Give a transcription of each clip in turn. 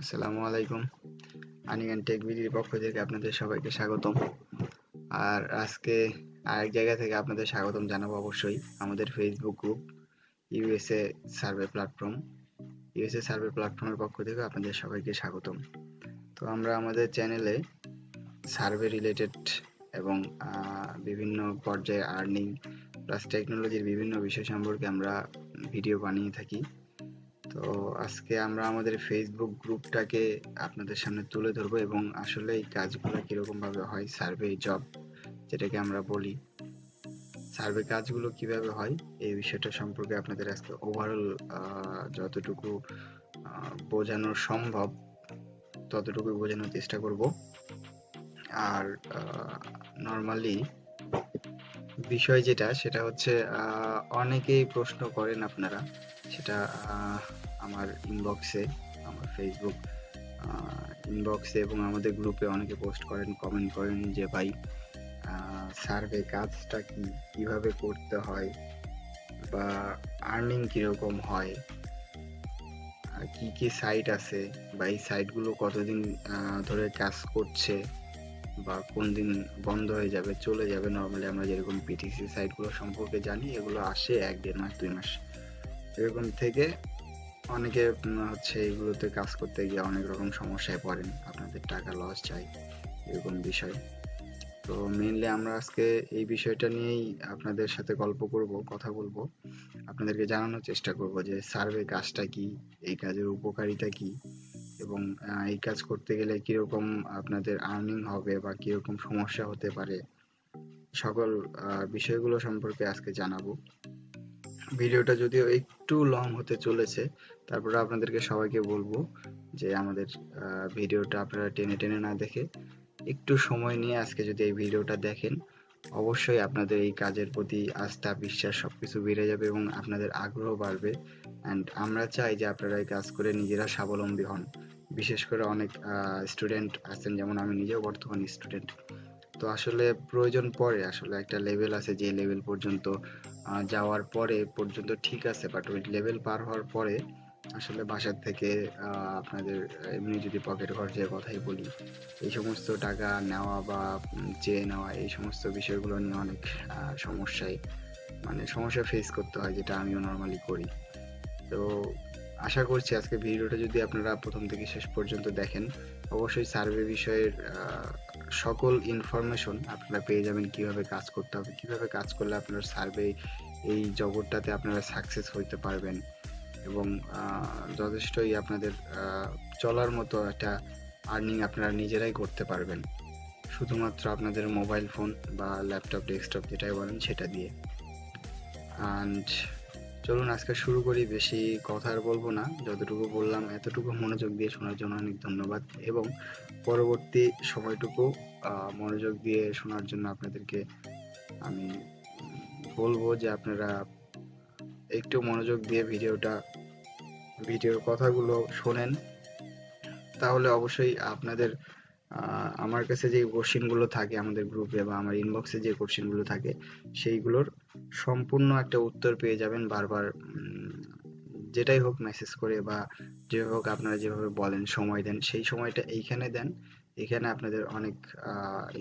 আসসালামু আলাইকুম। আনিগান টেক বিডির পক্ষ থেকে আপনাদের সবাইকে স্বাগতম। আর আজকে আরেক জায়গা থেকে আপনাদের স্বাগতম জানাব অবশ্যই, আমাদের Facebook group USA survey platform USA survey প্ল্যাটফর্মের পক্ষ থেকে আপনাদের সবাইকে স্বাগতম। তো আমরা আমাদের চ্যানেলে সার্ভে রিলেটেড এবং বিভিন্ন পর্যায়ে আর্নিং প্লাস টেকনোলজির বিভিন্ন বিষয় সম্পর্কে আমরা ভিডিও বানিয়ে থাকি। তো আজকে আমরা আমাদের ফেসবুক গ্রুপটাকে আপনাদের সামনে তুলে ধরবো এবং আসলে এই কাজগুলো কীরকম ভাবে হয় সার্ভে জব যেটাকে আমরা বলি। সার্ভে কাজগুলো কীভাবে হয়, এই বিষয়টা সম্পর্কে আপনাদের আজকে ওভারঅল যতটুকু বোঝানো সম্ভব ততটুকু বোঝানোর চেষ্টা করব। আর নর্মালি বিষয় যেটা, সেটা হচ্ছে অনেকেই প্রশ্ন করেন আপনারা। সেটা আমার ইনবক্সে আমার ফেসবুক ইনবক্সে এবং আমাদের গ্রুপে অনেকে পোস্ট করেন কমেন্ট করেন যে ভাই সার্ভে কাজটা কি, কীভাবে করতে হয় বা আর্নিং কীরকম হয়, আর কি কি সাইট আছে বা এই সাইটগুলো কতদিন ধরে কাজ করছে বা কোন দিন বন্ধ হয়ে যাবে, চলে যাবে নর্মালি আমরা যেরকম পিটিসি সাইটগুলো সম্পর্কে জানি, এগুলো আসে এক দেড় মাস, দুই মাস, এরকম থেকে অনেকে হচ্ছে এগুলোতে কাজ করতে গিয়ে অনেক রকম সমস্যায় পড়েন। আপনাদের টাকা লস যায় এরকম বিষয়। তো মেইনলি আমরা আজকে এই বিষয়টা নিয়েই আপনাদের সাথে গল্প করব, কথা বলব। আপনাদেরকে জানানোর চেষ্টা করব যে সার্ভে কাজটা কি, এই কাজের উপকারিতা কি এবং এই কাজ করতে গেলে কীরকম আপনাদের আর্নিং হবে বা কীরকম সমস্যা হতে পারে। সকল বিষয়গুলো সম্পর্কে আজকে জানাব। ভিডিওটা যদিও একটু লং হতে চলেছে, তারপরে আপনাদেরকে সবাইকে বলব যে আমাদের ভিডিওটা আপনারা টেনে টেনে না দেখে একটু সময় নিয়ে আজকে যদি এই ভিডিওটা দেখেন, অবশ্যই আপনাদের এই কাজের প্রতি আস্থা, বিশ্বাস সবকিছু বেড়ে যাবে এবং আপনাদের আগ্রহ বাড়বে। অ্যান্ড আমরা চাই যে আপনারা এই কাজ করে নিজেরা স্বাবলম্বী হন। বিশেষ করে অনেক স্টুডেন্ট আছেন, যেমন আমি নিজেও বর্তমান স্টুডেন্ট তো আসলে প্রয়োজন পড়ে, আসলে একটা লেভেল আছে যে লেভেল পর্যন্ত যাওয়ার পরে পর্যন্ত ঠিক আছে বাট ওই লেভেল পার হওয়ার পরে আসলে বাসার থেকে আপনাদের এমনি যদি পকেট খরচের কথাই বলি, এই সমস্ত টাকা নেওয়া বা চেয়ে নেওয়া, এই সমস্ত বিষয়গুলো নিয়ে অনেক সমস্যায় মানে সমস্যা ফেস করতে হয় যেটা আমিও নর্মালি করি। তো আশা করছি আজকে ভিডিওটা যদি আপনারা প্রথম থেকে শেষ পর্যন্ত দেখেন, অবশ্যই সার্ভে বিষয়ের সকল ইনফরমেশন আপনারা পেয়ে যাবেন কীভাবে কাজ করতে হবে, কীভাবে কাজ করলে আপনার সার্ভে এই জগৎটাতে আপনারা সাকসেস হইতে পারবেন এবং যথেষ্টই আপনাদের চলার মতো একটা আর্নিং আপনারা নিজেরাই করতে পারবেন। শুধুমাত্র আপনাদের মোবাইল ফোন বা ল্যাপটপ ডেস্কটপ যেটাই বলেন সেটা দিয়ে। অ্যান্ড চলুন, আজকে শুরু করি। বেশি কথা আর বলব না। যতটুকু বললাম, এতটুকু মনোযোগ দিয়ে শোনার জন্য অনেক ধন্যবাদ। এবং পরবর্তী সময়টুকু মনোযোগ দিয়ে শোনার জন্য আপনাদেরকে আমি বলব যে আপনারা একটু মনোযোগ দিয়ে ভিডিওটা, ভিডিওর কথাগুলো শোনেন। তাহলে অবশ্যই আপনাদের আমার কাছে যে কোশ্চেনগুলো থাকে আমাদের গ্রুপে বা আমার ইনবক্সে যে কোশ্চেনগুলো থাকে, সেইগুলোর সম্পূর্ণ একটা উত্তর পেয়ে যাবেন বারবার যেটাই হোক মেসেজ করে বা যেভাবে হোক আপনারা যেভাবে বলেন, সময় দেন, সেই সময়টা এইখানে দেন। এখানে আপনাদের অনেক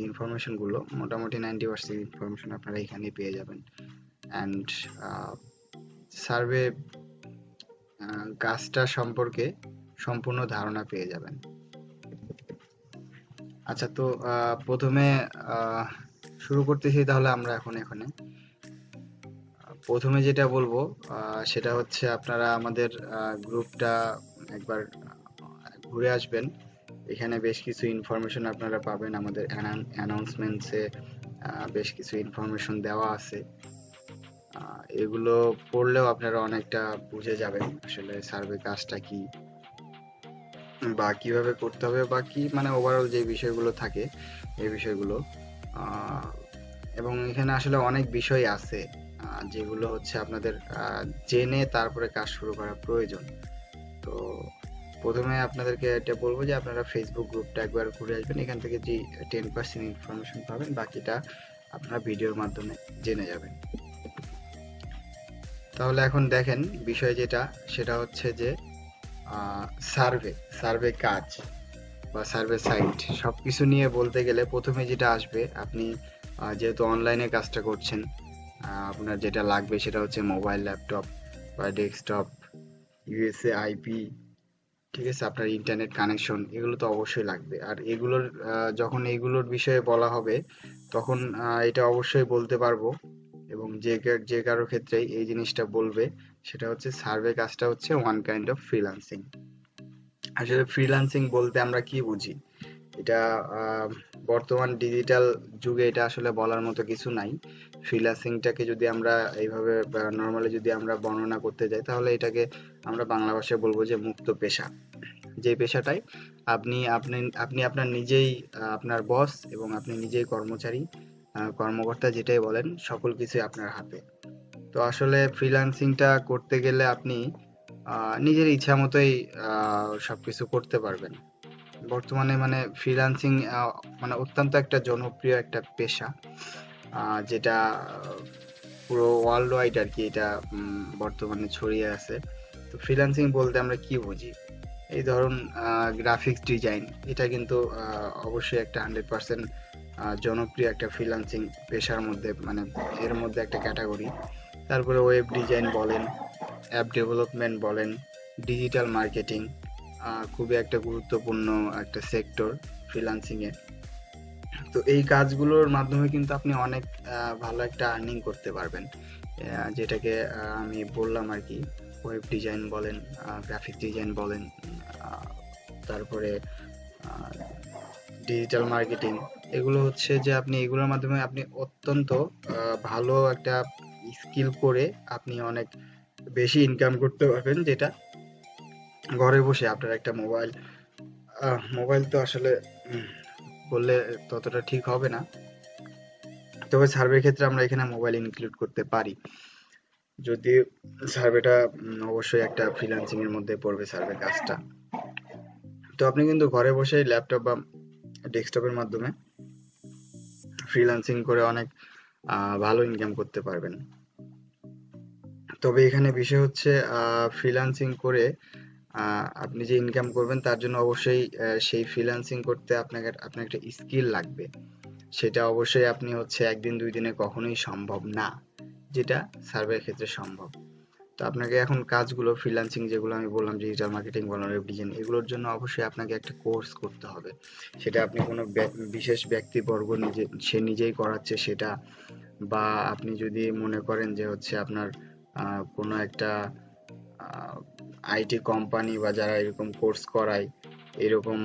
ইনফরমেশনগুলো, মোটামুটি নাইনটি পার্সেন্ট ইনফরমেশন আপনারা এখানেই পেয়ে যাবেন। অ্যান্ড সার্ভে কাজটা সম্পর্কে সম্পূর্ণ ধারণা পেয়ে যাবেন। আচ্ছা তো প্রথমে শুরু করতেছি তাহলে আমরা এখন এখানে। প্রথমে যেটা বলব সেটা হচ্ছে আপনারা আমাদের গ্রুপটা একবার ঘুরে আসবেন। এখানে বেশ কিছু ইনফরমেশন আপনারা পাবেন। আমাদের অ্যানাউন্সমেন্টসে বেশ কিছু ইনফরমেশন দেওয়া আছে। এগুলো পড়লেও আপনারা অনেকটা বুঝে যাবেন আসলে সার্ভে কাজটা কি, বা কীভাবে করতে হবে, বা কি মানে ওভারঅল যে বিষয়গুলো থাকে, এই বিষয়গুলো। এবং এখানে আসলে অনেক বিষয় আছে। যেগুলো হচ্ছে আপনাদের জেনে তারপরে কাজ শুরু করা প্রয়োজন। তো প্রথমে আপনাদেরকে এটা বলব যে আপনারা ফেসবুক গ্রুপটা একবার ঘুরে আসবেন। এখান থেকে যে টেন পার্সেন্ট ইনফরমেশন পাবেন, বাকিটা আপনারা ভিডিওর মাধ্যমে জেনে যাবেন। তাহলে এখন দেখেন বিষয় যেটা, সেটা হচ্ছে যে সার্ভে সার্ভে কাজ বা সার্ভে সাইট সব কিছু নিয়ে বলতে গেলে প্রথমে যেটা আসবে, আপনি যেহেতু অনলাইনে কাজটা করছেন আপনার যেটা লাগবে সেটা হচ্ছে মোবাইল ল্যাপটপ বা ডেস্কটপ ইউএসএ আইপি ঠিক আছে? আপনার ইন্টারনেট কানেকশন এগুলো তো অবশ্যই লাগবে। আর এগুলোর যখন এগুলোর বিষয়ে বলা হবে, তখন এটা অবশ্যই বলতে পারব। এবং যে যে কারও ক্ষেত্রেই এই জিনিসটা বলবে, সেটা হচ্ছে সার্ভে কাজটা হচ্ছে ওয়ান কাইন্ড অফ ফ্রিল্যান্সিং আসলে ফ্রিল্যান্সিং বলতে আমরা কি বুঝি? এটা বর্তমান ডিজিটাল যুগে এটা আসলে বলার মতো কিছু নাই। ফ্রিল্যান্সিংটাকে যদি আমরা এইভাবে নর্মালি যদি আমরা বর্ণনা করতে যাই, তাহলে এটাকে আমরা বাংলা ভাষায় বলব যে মুক্ত পেশা। যে পেশাটাই আপনি আপনি আপনি আপনার নিজেই, আপনার বস এবং আপনি নিজেই কর্মচারী কর্মকর্তা যেটাই বলেন, সকল কিছুই আপনার হাতে। তো আসলে ফ্রিল্যান্সিংটা করতে গেলে আপনি নিজের ইচ্ছা মতোই সবকিছু করতে পারবেন। বর্তমানে মানে ফ্রিল্যান্সিং মানে অত্যন্ত একটা জনপ্রিয় একটা পেশা। যেটা পুরো ওয়ার্ল্ড ওয়াইড আর কি এটা বর্তমানে ছড়িয়ে আছে। তো ফ্রিল্যান্সিং বলতে আমরা কি বুঝি? এই ধরুন গ্রাফিক্স ডিজাইন এটা কিন্তু অবশ্যই একটা হান্ড্রেড পার্সেন্ট জনপ্রিয় একটা ফ্রিল্যান্সিং পেশার মধ্যে মানে এর মধ্যে একটা ক্যাটাগরি তারপরে ওয়েব ডিজাইন বলেন অ্যাপ ডেভেলপমেন্ট বলেন ডিজিটাল মার্কেটিং খুবই একটা গুরুত্বপূর্ণ একটা সেক্টর ফ্রিল্যান্সিং এ তো এই কাজগুলোর মাধ্যমে কিন্তু আপনি অনেক ভালো একটা আর্নিং করতে পারবেন। যেটাকে আমি বললাম আর কি ওয়েব ডিজাইন বলেন গ্রাফিক ডিজাইন বলেন তারপরে ডিজিটাল মার্কেটিং এগুলো হচ্ছে যে আপনি এগুলোর মাধ্যমে আপনি অত্যন্ত ভালো একটা স্কিল করে আপনি অনেক বেশি ইনকাম করতে পারবেন, যেটা ঘরে বসে আপনার একটা মোবাইল মোবাইল তো আসলে বললে ততটা ঠিক হবে না। তবে সার্ভের ক্ষেত্রে আমরা এখানে মোবাইল ইনক্লুড করতে পারি। যদি সার্ভেটা অবশ্যই একটা ফ্রিল্যান্সিং এর মধ্যে পড়বে সার্ভে কাজটা। তো আপনি কিন্তু ঘরে বসে ল্যাপটপ বা ডেস্কটপের মাধ্যমে ফ্রিল্যান্সিং করে অনেক ভালো ইনকাম করতে পারবেন। তবে এখানে বিষয় হচ্ছে ফ্রিল্যান্সিং করে আপনি যে ইনকাম করবেন, তার জন্য অবশ্যই সেই ফ্রিল্যান্সিং করতে আপনাকে আপনার একটা স্কিল লাগবে। সেটা অবশ্যই আপনি হচ্ছে একদিন, দুই দিনে কখনোই সম্ভব না, যেটা সার্ভের ক্ষেত্রে সম্ভব। তো আপনাকে এখন কাজগুলো ফ্রিল্যান্সিং যেগুলো আমি বললাম ডিজিটাল মার্কেটিং বললাম ওয়েব ডিজাইন এগুলোর জন্য অবশ্যই আপনাকে একটা কোর্স করতে হবে। সেটা আপনি কোনো বিশেষ ব্যক্তিবর্গ নিজে, সে নিজেই করাচ্ছে সেটা, বা আপনি যদি মনে করেন যে হচ্ছে আপনার কোনো একটা আইটি কোম্পানি বা যারা এরকম কোর্স করায়, এরকম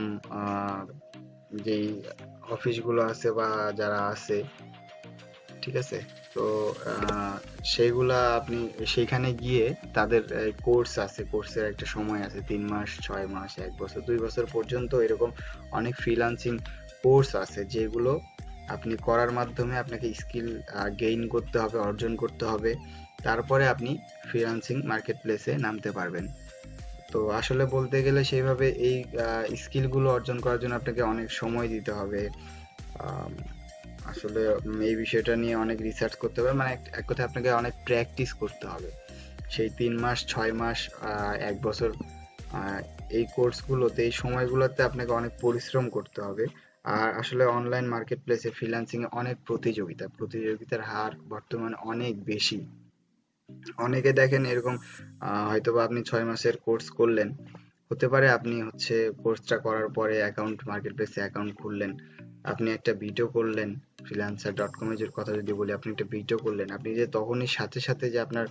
যেই অফিসগুলো আছে বা যারা আছে, ঠিক আছে? তো সেইগুলা আপনি সেইখানে গিয়ে তাদের কোর্স আছে, কোর্সের একটা সময় আছে, তিন মাস, ছয় মাস, এক বছর, দুই বছর পর্যন্ত এরকম অনেক ফ্রিল্যান্সিং কোর্স আছে, যেগুলো আপনি করার মাধ্যমে আপনাকে স্কিল গেইন করতে হবে, অর্জন করতে হবে। তারপরে আপনি ফ্রিল্যান্সিং মার্কেট প্লেসে নামতে পারবেন। তো আসলে বলতে গেলে সেইভাবে এই স্কিলগুলো অর্জন করার জন্য আপনাকে অনেক সময় দিতে হবে। আসলে এই বিষয়টা নিয়ে অনেক রিসার্চ করতে হবে। মানে এক কথায় আপনাকে অনেক প্র্যাকটিস করতে হবে। সেই তিন মাস, ছয় মাস এক বছর এই কোর্সগুলোতে এই সময়গুলোতে আপনাকে অনেক পরিশ্রম করতে হবে। আর আসলে অনলাইন মার্কেট প্লেসে ফ্রিল্যান্সিং এ অনেক প্রতিযোগিতা, প্রতিযোগিতার হার বর্তমানে অনেক বেশি। অনেকে দেখেন এরকম আহ, হয়তোবা আপনি ছয় মাসের কোর্স করলেন হতে পারে আপনি হচ্ছে কোর্সটা করার পরে অ্যাকাউন্ট মার্কেট প্লেসে অ্যাকাউন্ট খুললেন আপনি একটা ভিডিও করলেন ফ্রিল্যান্সার ডট কম এর কথা যদি বলি আপনি একটা ভিডিও করলেন আপনি যে তখনই সাথে সাথে যে আপনার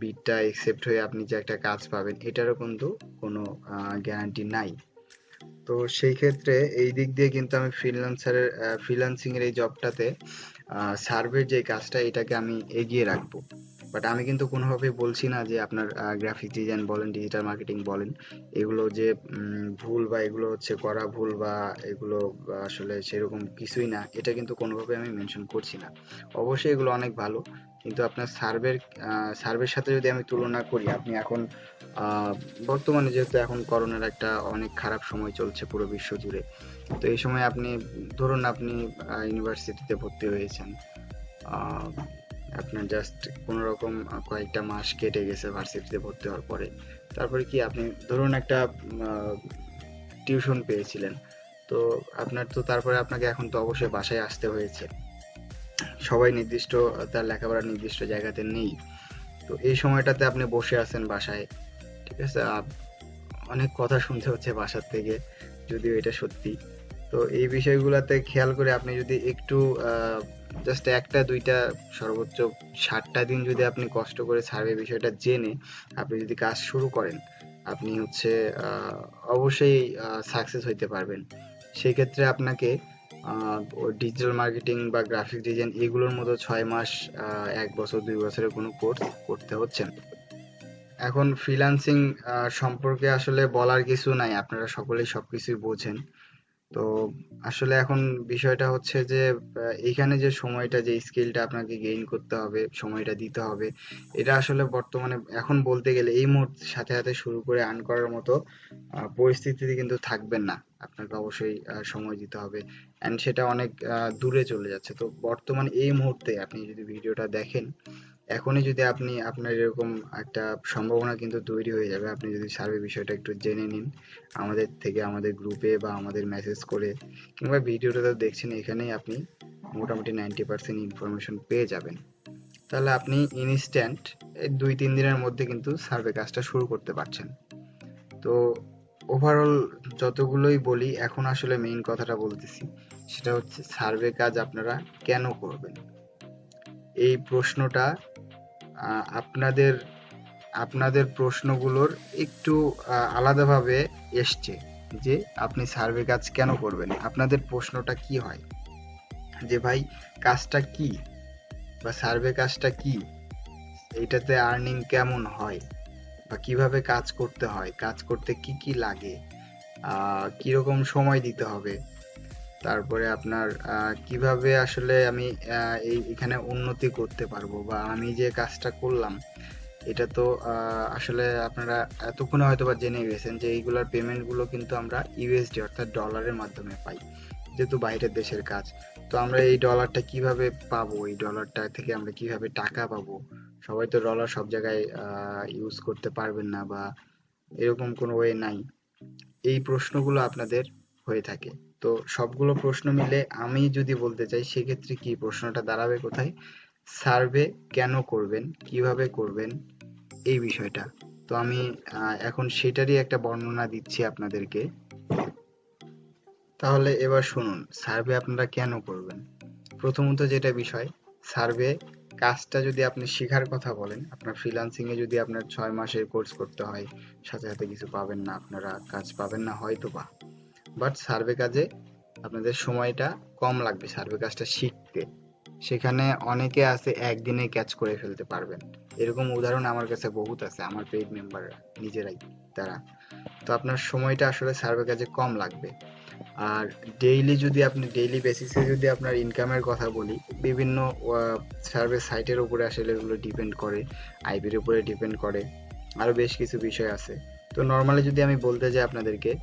বিটটা একসেপ্ট হয়ে আপনি যে একটা কাজ পাবেন এটারও কিন্তু কোনো গ্যারান্টি নাই। তো সেই ক্ষেত্রে এই দিক দিয়ে কিন্তু আমি ফ্রিল্যান্সারের ফ্রিল্যান্সিং এর এই জবটাতে সার্ভের যে কাজটা এটাকে আমি এগিয়ে রাখব। বাট আমি কিন্তু কোনোভাবেই বলছি না যে আপনার গ্রাফিক ডিজাইন বলেন ডিজিটাল মার্কেটিং বলেন, এগুলো যে ভুল বা এগুলো হচ্ছে করা ভুল বা এগুলো আসলে সেরকম কিছুই না, এটা কিন্তু কোনোভাবে আমি মেনশন করছি না। অবশ্যই এগুলো অনেক ভালো, কিন্তু আপনার সার্ভের সার্ভের সাথে যদি আমি তুলনা করি, আপনি এখন বর্তমানে যেহেতু এখন করোনার একটা অনেক খারাপ সময় চলছে পুরো বিশ্ব জুড়ে, তো এই সময় আপনি, ধরুন আপনি ইউনিভার্সিটিতে ভর্তি হয়েছেন আপনার জাস্ট কোনো রকম কয়েকটা মাস কেটে গেছে ভার্সিটিতে ভর্তি হওয়ার পরে। তারপরে কি আপনি, ধরুন একটা টিউশন পেয়েছিলেন। তো আপনার তো তারপরে আপনাকে এখন তো অবশ্যই বাসায় আসতে হয়েছে। সবাই নির্দিষ্ট, তার লেখাপড়ার নির্দিষ্ট জায়গাতে নেই। তো এই সময়টাতে আপনি বসে আছেন বাসায়, ঠিক আছে? অনেক কথা শুনতে হচ্ছে বাসার থেকে, যদিও এটা সত্যি। তো এই বিষয়গুলোতে খেয়াল করে আপনি যদি একটু জাস্ট একটা দুইটা সর্বোচ্চ ষাটটা দিন যদি আপনি কষ্ট করে সার্ভে বিষয়টা জেনে আপনি যদি কাজ শুরু করেন আপনি হচ্ছে আহ, অবশ্যই সাকসেস হইতে পারবেন। সেই ক্ষেত্রে আপনাকে ডিজিটাল মার্কেটিং বা গ্রাফিক ডিজাইন এগুলোর মতো ছয় মাস আহ, এক বছর দুই বছরের কোনো কোর্স করতে হচ্ছে না। এখন ফ্রিল্যান্সিং সম্পর্কে আসলে বলার কিছু নাই। আপনারা সকলেই সবকিছুই বোঝেন। তো আসলে এখন বিষয়টা হচ্ছে যে এখানে যে সময়টা, যে স্কিলটা আপনাকে গেইন করতে হবে, সময়টা দিতে হবে, এটা আসলে বর্তমানে এখন বলতে গেলে এই মুহূর্তে সাথে সাথে শুরু করে আর্ন করার মতো পরিস্থিতিতে কিন্তু থাকবেন না। আপনাকে অবশ্যই সময় দিতে হবে। অ্যান্ড সেটা অনেক দূরে চলে যাচ্ছে। তো বর্তমান এই মুহূর্তে আপনি যদি ভিডিওটা দেখেন এখনই যদি আপনি আপনার এরকম একটা সম্ভাবনা কিন্তু তৈরি হয়ে যাবে, আপনি যদি সার্ভে বিষয়টা একটু জেনে নিন, আমাদের থেকে আমাদের গ্রুপে বা আমাদের মেসেজ করে কিংবা ভিডিওটা তো দেখছেন, এখানেই আপনি মোটামুটি নাইনটি পার্সেন্ট ইনফরমেশন পেয়ে যাবেন। তাহলে আপনি ইনস্ট্যান্ট এই দুই তিন দিনের মধ্যে কিন্তু সার্ভে কাজটা শুরু করতে পারছেন। তো ওভারঅল যতগুলোই বলি, এখন আসলে মেইন কথাটা বলতেছি, সেটা হচ্ছে সার্ভে কাজ আপনারা কেন করবেন? এই প্রশ্নটা আপনাদের আপনাদের প্রশ্নগুলোর একটু আলাদাভাবে এসছে যে আপনি সার্ভে কাজ কেন করবেন? আপনাদের প্রশ্নটা কি হয়? যে ভাই, কাজটা কি? বা সার্ভে কাজটা কি? এইটাতে আর্নিং কেমন হয়? বা কীভাবে কাজ করতে হয়? কাজ করতে কি কি লাগে? কীরকম সময় দিতে হবে? তারপরে আপনার কীভাবে আসলে আমি এই, এখানে উন্নতি করতে পারব বা আমি যে কাজটা করলাম, এটা তো আসলে আপনারা এতক্ষণে হয়তো বা জেনে গেছেন যে এইগুলোর পেমেন্টগুলো কিন্তু আমরা ইউএসডি অর্থাৎ ডলারের মাধ্যমে পাই, যেহেতু বাইরের দেশের কাজ। তো আমরা এই ডলারটা কীভাবে পাবো? এই ডলারটা থেকে আমরা কীভাবে টাকা পাবো? সবাই তো ডলার সব জায়গায় ইউজ করতে পারবেন না বা এরকম কোনো ওয়ে নাই। এই প্রশ্নগুলো আপনাদের হয়ে থাকে। তো সবগুলো প্রশ্ন মিলে আমি যদি বলতে চাই, সেক্ষেত্রে কি প্রশ্নটা দাঁড়াবে কোথায়? সার্ভে কেন করবেন? কীভাবে করবেন? এই বিষয়টা। তো আমি এখন সেটারই একটা বর্ণনা দিচ্ছি আপনাদেরকে। তাহলে এবার শুনুন, সার্ভে আপনারা কেন করবেন? প্রথমত যেটা বিষয়, সার্ভে কাজটা যদি আপনি শেখার কথা বলেন, আপনার ফ্রিল্যান্সিং এ যদি আপনার ছয় মাসের কোর্স করতে হয়, সাথে সাথে কিছু পাবেন না, আপনারা কাজ পাবেন না হয়তো বা বাট সার্ভে কাজে আপনাদের সময়টা কম লাগবে সার্ভে কাজটা শিখতে। সেখানে অনেকে আছে একদিনে ক্যাচ করে ফেলতে পারবেন। এরকম উদাহরণ আমার কাছে বহুত আছে, আমার পেইড মেম্বাররা নিজেরাই, তারা। তো আপনার সময়টা আসলে সার্ভে কাজে কম লাগবে। আর ডেইলি যদি আপনি ডেইলি বেসিসে যদি আপনার ইনকামের কথা বলি, বিভিন্ন সার্ভে সাইটের উপরে আসলে এগুলো ডিপেন্ড করে আইপির উপরে ডিপেন্ড করে আরও বেশ কিছু বিষয় আছে। তো নর্মালি যদি আমি বলতে যাই আপনাদেরকে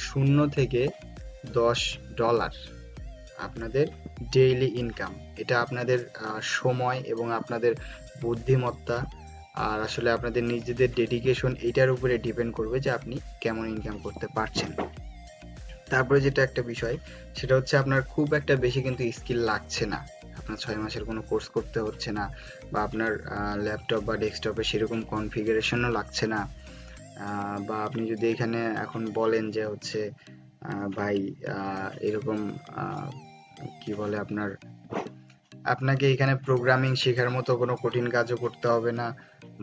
শূন্য থেকে দশ ডলার আপনাদের ডেইলি ইনকাম। এটা আপনাদের সময় এবং আপনাদের বুদ্ধিমত্তা আর আসলে আপনাদের নিজেদের ডেডিকেশন এটার উপরে ডিপেন্ড করবে যে আপনি কেমন ইনকাম করতে পারছেন। তারপরে যেটা একটা বিষয়, সেটা হচ্ছে আপনার খুব একটা বেশি কিন্তু স্কিল লাগছে না। আপনার ছয় মাসের কোনো কোর্স করতে হচ্ছে না বা আপনার ল্যাপটপ বা ডেস্কটপে সেরকম কনফিগারেশনও লাগছে না। বা আপনি যদি এখানে এখন বলেন যে হচ্ছে ভাই এরকম কি বলে আপনার, আপনাকে এখানে প্রোগ্রামিং শেখার মতো কোনো কঠিন কাজও করতে হবে না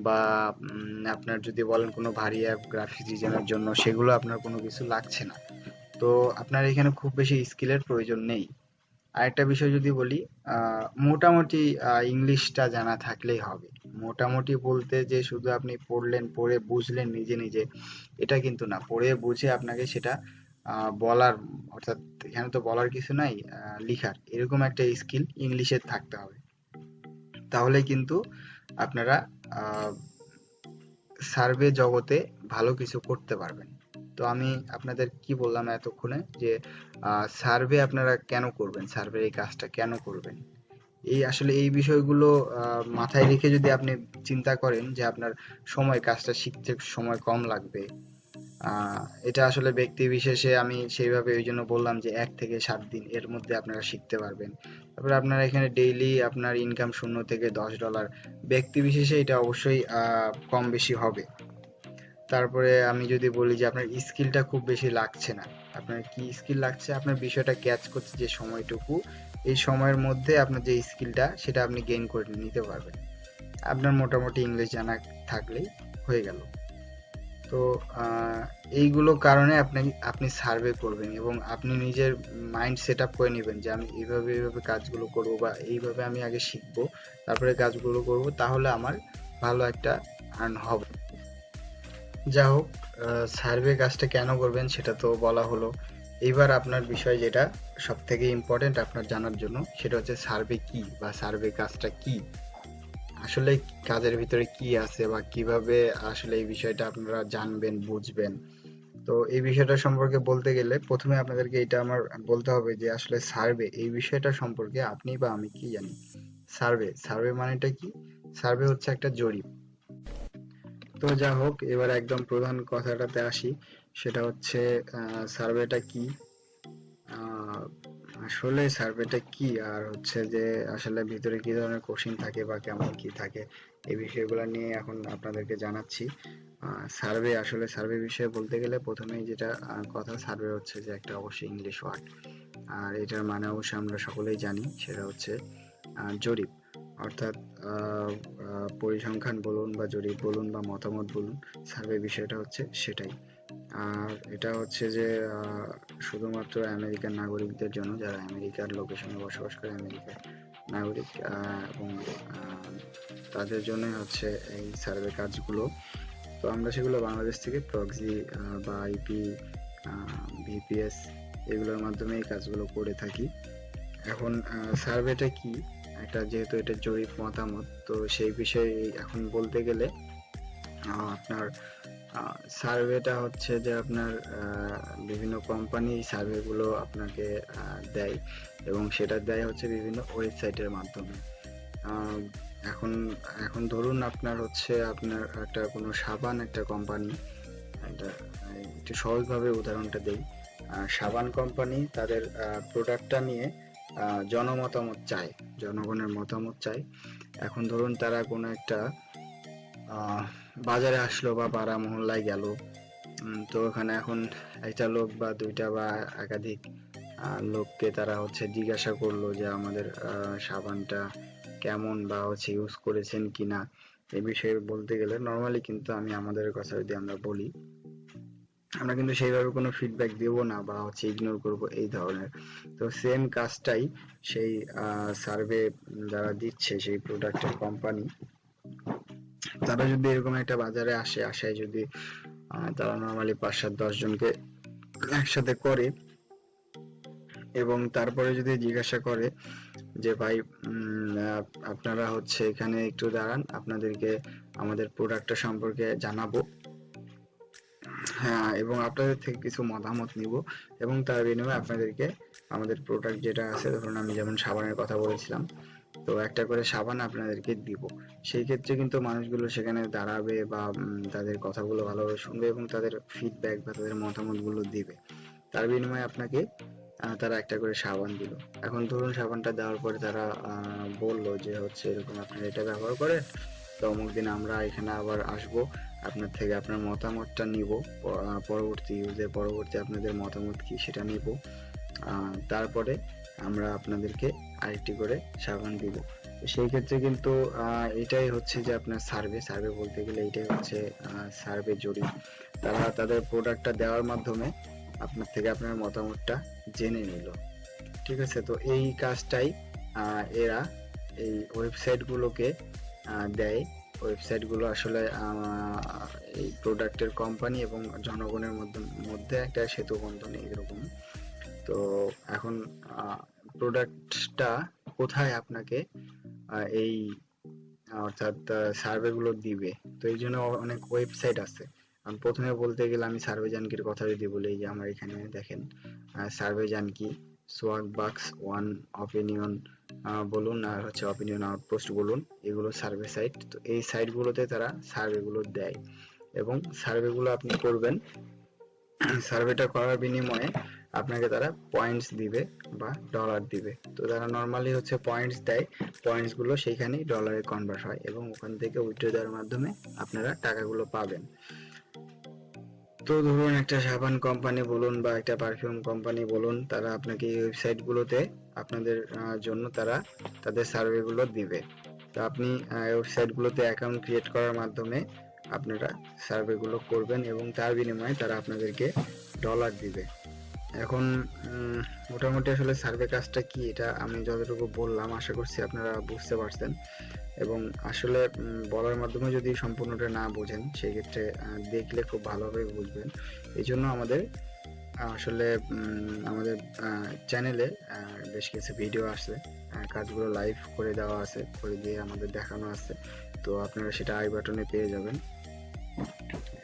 বা আপনার যদি বলেন কোনো ভারী অ্যাপ গ্রাফিক্স ডিজাইনের জন্য, সেগুলো আপনার কোনো কিছু লাগছে না। তো আপনার এখানে খুব বেশি স্কিলের প্রয়োজন নেই। আরেকটা বিষয় যদি বলি মোটামুটি ইংলিশটা জানা থাকলেই হবে। মোটামুটি বলতে যে শুধু আপনি পড়লেন, পড়ে বুঝলেন নিজে নিজে, এটা কিন্তু না। পড়ে বুঝে আপনাকে সেটা বলার, অর্থাৎ এখানে তো বলার কিছু নাই লিখার। এরকম একটা স্কিল ইংলিশের থাকতে হবে। তাহলে কিন্তু আপনারা সার্ভে জগতে ভালো কিছু করতে পারবেন। তো আমি আপনাদের কি বললাম এতক্ষণে যে সার্ভে আপনারা কেন করবেন? সার্ভের এই কাজটা কেন করবেন? এই আসলে এই বিষয়গুলো মাথায় রেখে যদি আপনি চিন্তা করেন যে আপনার সময়, কাজটা শিখতে সময় কম লাগবে এটা আসলে ব্যক্তি বিশেষে আমি সেইভাবে ওই জন্য বললাম যে এক থেকে সাত দিন এর মধ্যে আপনারা শিখতে পারবেন। তারপরে আপনারা এখানে ডেইলি আপনার ইনকাম শূন্য থেকে দশ ডলার ব্যক্তি বিশেষে এটা অবশ্যই কম বেশি হবে। তারপরে আমি যদি বলি যে আপনার স্কিলটা খুব বেশি লাগছে না, আপনার কি স্কিল লাগছে, আপনার বিষয়টা ক্যাচ করতে যে সময়টুকু, এই সময়ের মধ্যে আপনার যে স্কিলটা সেটা আপনি গেইন করে নিতে পারবেন। আপনার মোটামুটি ইংলিশ জানা থাকলেই হয়ে গেল। তো এইগুলো কারণে আপনি আপনি সার্ভে করবেন এবং আপনি নিজের মাইন্ড সেট আপ করে নেবেন যে আমি এইভাবে এইভাবে কাজগুলো করব বা এইভাবে আমি আগে শিখব, তারপরে কাজগুলো করব, তাহলে আমার ভালো একটা আর্ন হবে। যা হোক সার্ভে কাজটা কেন করবেন সেটা তো বলা হলো। এইবার আপনার বিষয় যেটা সব থেকে ইম্পর্টেন্ট আপনার জানার জন্য, সেটা হচ্ছে সার্ভে কি বা সার্ভে কাজটা কি? আসলে কাজের ভিতরে কি আছে বা কীভাবে আসলে এই বিষয়টা আপনারা জানবেন, বুঝবেন? তো এই বিষয়টা সম্পর্কে বলতে গেলে প্রথমে আপনাদেরকে এটা আমার বলতে হবে যে আসলে সার্ভে এই বিষয়টা সম্পর্কে আপনি বা আমি কি জানি? সার্ভে সার্ভে মানেটা কি? সার্ভে হচ্ছে একটা জরিপ। তো যা হোক এবার একদম প্রধান কথাটাতে আসি। সেটা হচ্ছে সার্ভেটা কি? আসলে সার্ভেটা কি? আর হচ্ছে যে, আসলে ভিতরে কি ধরনের কোশ্চিন থাকে বা কেমন কি থাকে, এই বিষয়গুলো নিয়ে এখন আপনাদেরকে জানাচ্ছি। সার্ভে, আসলে সার্ভে বিষয়ে বলতে গেলে প্রথমেই যেটা কথা, সার্ভে হচ্ছে যে একটা অবশ্যই ইংলিশ ওয়ার্ড আর এটার মানে অবশ্যই আমরা সকলেই জানি, সেটা হচ্ছে জরিপ। অর্থাৎ পরিসংখ্যান বলুন বা জরিপ বলুন বা মতামত বলুন, সার্ভে বিষয়টা হচ্ছে সেটাই। আর এটা হচ্ছে যে শুধুমাত্র আমেরিকান নাগরিকদের জন্য, যারা আমেরিকার লোকেশনে বসবাস করে, আমেরিকার নাগরিক এবং তাদের জন্য হচ্ছে এই সার্ভে কাজগুলো। তো আমরা সেগুলো বাংলাদেশ থেকে প্রক্সি বা আইপি ভিপিএস, এগুলোর মাধ্যমে এই কাজগুলো করে থাকি। এখন সার্ভেটা কি? একটা যেহেতু এটা জরিপ মতামত তো সেই বিষয়ে এখন বলতে গেলে আপনার সার্ভেটা হচ্ছে যে আপনার বিভিন্ন কোম্পানি সার্ভেগুলো আপনাকে দেয় এবং সেটা দেয় হচ্ছে বিভিন্ন ওয়েবসাইটের মাধ্যমে। এখন এখন ধরুন আপনার হচ্ছে আপনার একটা কোনো সাবান একটা কোম্পানি আহ, একটু সহজভাবে উদাহরণটা দেই। সাবান কোম্পানি তাদের প্রোডাক্টটা নিয়ে জনমতামত চায় জনগণের মতামত চায় এখন ধরুন তারা কোনো একটা বাজারে আসলো বা পাড়া মহল্লায় গেল তো ওখানে এখন একটা লোক বা দুইটা বা একাধিক লোককে তারা হচ্ছে জিজ্ঞাসা করল যে আমাদের সাবানটা কেমন বা হচ্ছে ইউজ করেছেন কিনা। এ বিষয়ে বলতে গেলে নর্মালি কিন্তু আমি আমাদের কথা যদি আমরা বলি আমরা কিন্তু সেইভাবে কোনো ফিডব্যাক দেব না বা হচ্ছে ইগনোর করব এই ধরনের। তো সেম কাজটাই সেই সার্ভে যারা দিচ্ছে সেই প্রোডাক্টের কোম্পানি তারা যদি এরকম একটা বাজারে আসে, আসায় যদি তারা নর্মালি পাঁচ সাত দশ জনকে একসাথে করে এবং তারপরে যদি জিজ্ঞাসা করে যে, ভাই আপনারা হচ্ছে এখানে একটু দাঁড়ান, আপনাদেরকে আমাদের প্রোডাক্টটা সম্পর্কে জানাব। হ্যাঁ এবং আপনাদের থেকে কিছু মতামত নিব এবং তার বিনিময়ে আপনাদেরকে আমাদের প্রোডাক্ট যেটা আছে, ধরুন আমি যেমন সাবানের কথা বলেছিলাম, তো একটা করে সাবান আপনাদেরকে দিব। সেই ক্ষেত্রে কিন্তু মানুষগুলো সেখানে দাঁড়াবে বা তাদের কথাগুলো ভালোভাবে শুনবে এবং তাদের ফিডব্যাক বা তাদের মতামতগুলো দিবে। তার বিনিময়ে আপনাকে তারা একটা করে সাবান দিল। এখন ধরুন সাবানটা দেওয়ার পরে তারা বলল যে হচ্ছে এরকম আপনারা এটা ব্যবহার করেন, তো অমুক দিন আমরা এখানে আবার আসব। আপনার থেকে আপনার মতামতটা নিব পরবর্তী ইউজে পরবর্তী আপনাদের মতামত কি সেটা নিব। তারপরে আমরা আপনাদেরকে আরেকটি করে সাবান দিব। সেই ক্ষেত্রে কিন্তু এটাই হচ্ছে যে আপনার সার্ভে। সার্ভে বলতে গেলে এটাই হচ্ছে সার্ভে জরিপ। তারা তাদের প্রোডাক্টটা দেওয়ার মাধ্যমে আপনার থেকে আপনার মতামতটা জেনে নিল। ঠিক আছে? তো এই কাজটাই এরা এই ওয়েবসাইটগুলোকে দেয়। ওয়েবসাইটগুলো আসলে এই প্রোডাক্টের কোম্পানি এবং জনগণের মধ্যে মধ্যে একটা সেতু বন্ধন এরকম। তো এখন প্রোডাক্টটা কোথায় আপনাকে এই, অর্থাৎ সার্ভে গুলো দিবে? তো এই জন্য অনেক ওয়েবসাইট আছে। আমি প্রথমে বলতে গেলে আমি সার্ভে জানকির কথা যদি বলি যে আমার এখানে দেখেন Survey Junkie Swagbucks One Opinion বলুন আর হচ্ছে অপিনিয়ন আউটপোস্ট বলুন, এগুলো সার্ভে সাইট তো এই সাইটগুলোতে তারা সার্ভেগুলো দেয়। এবং সার্ভেগুলো আপনি করবেন সার্ভেটা করার বিনিময়ে আপনাকে তারা পয়েন্টস দিবে বা ডলার দিবে। তো তারা নর্মালি হচ্ছে পয়েন্টস দেয় পয়েন্টসগুলো সেইখানেই ডলারে কনভার্ট হয় এবং ওখান থেকে উইথড্র দেওয়ার মাধ্যমে আপনারা টাকাগুলো পাবেন। তো ধরুন একটা সাবান কোম্পানি বলুন বা একটা পারফিউম কোম্পানি বলুন, তারা আপনাকে এই ওয়েবসাইট গুলোতে আপনাদের জন্য তারা তাদের সার্ভে গুলো দিবে। তো আপনি ওয়েবসাইট গুলোতে অ্যাকাউন্ট ক্রিয়েট করার মাধ্যমে আপনারা সার্ভে গুলো করবেন এবং তার বিনিময়ে তারা আপনাদেরকে ডলার দিবে। এখন মোটামুটি আসলে সার্ভে কাজটা কি এটা আমি যতটুকু বললাম, আশা করছি আপনারা বুঝতে পারছেন। এবং আসলে বলার মাধ্যমে যদি সম্পূর্ণটা না বোঝেন, সেক্ষেত্রে দেখলে খুব ভালোভাবে বুঝবেন। এই জন্য আমাদের আসলে আমাদের চ্যানেলে বেশ কিছু ভিডিও আছে কাজগুলো লাইভ করে দেওয়া আছে, করে দিয়ে আমাদের দেখানো আছে। তো আপনারা সেটা আই বাটনে পেয়ে যাবেন।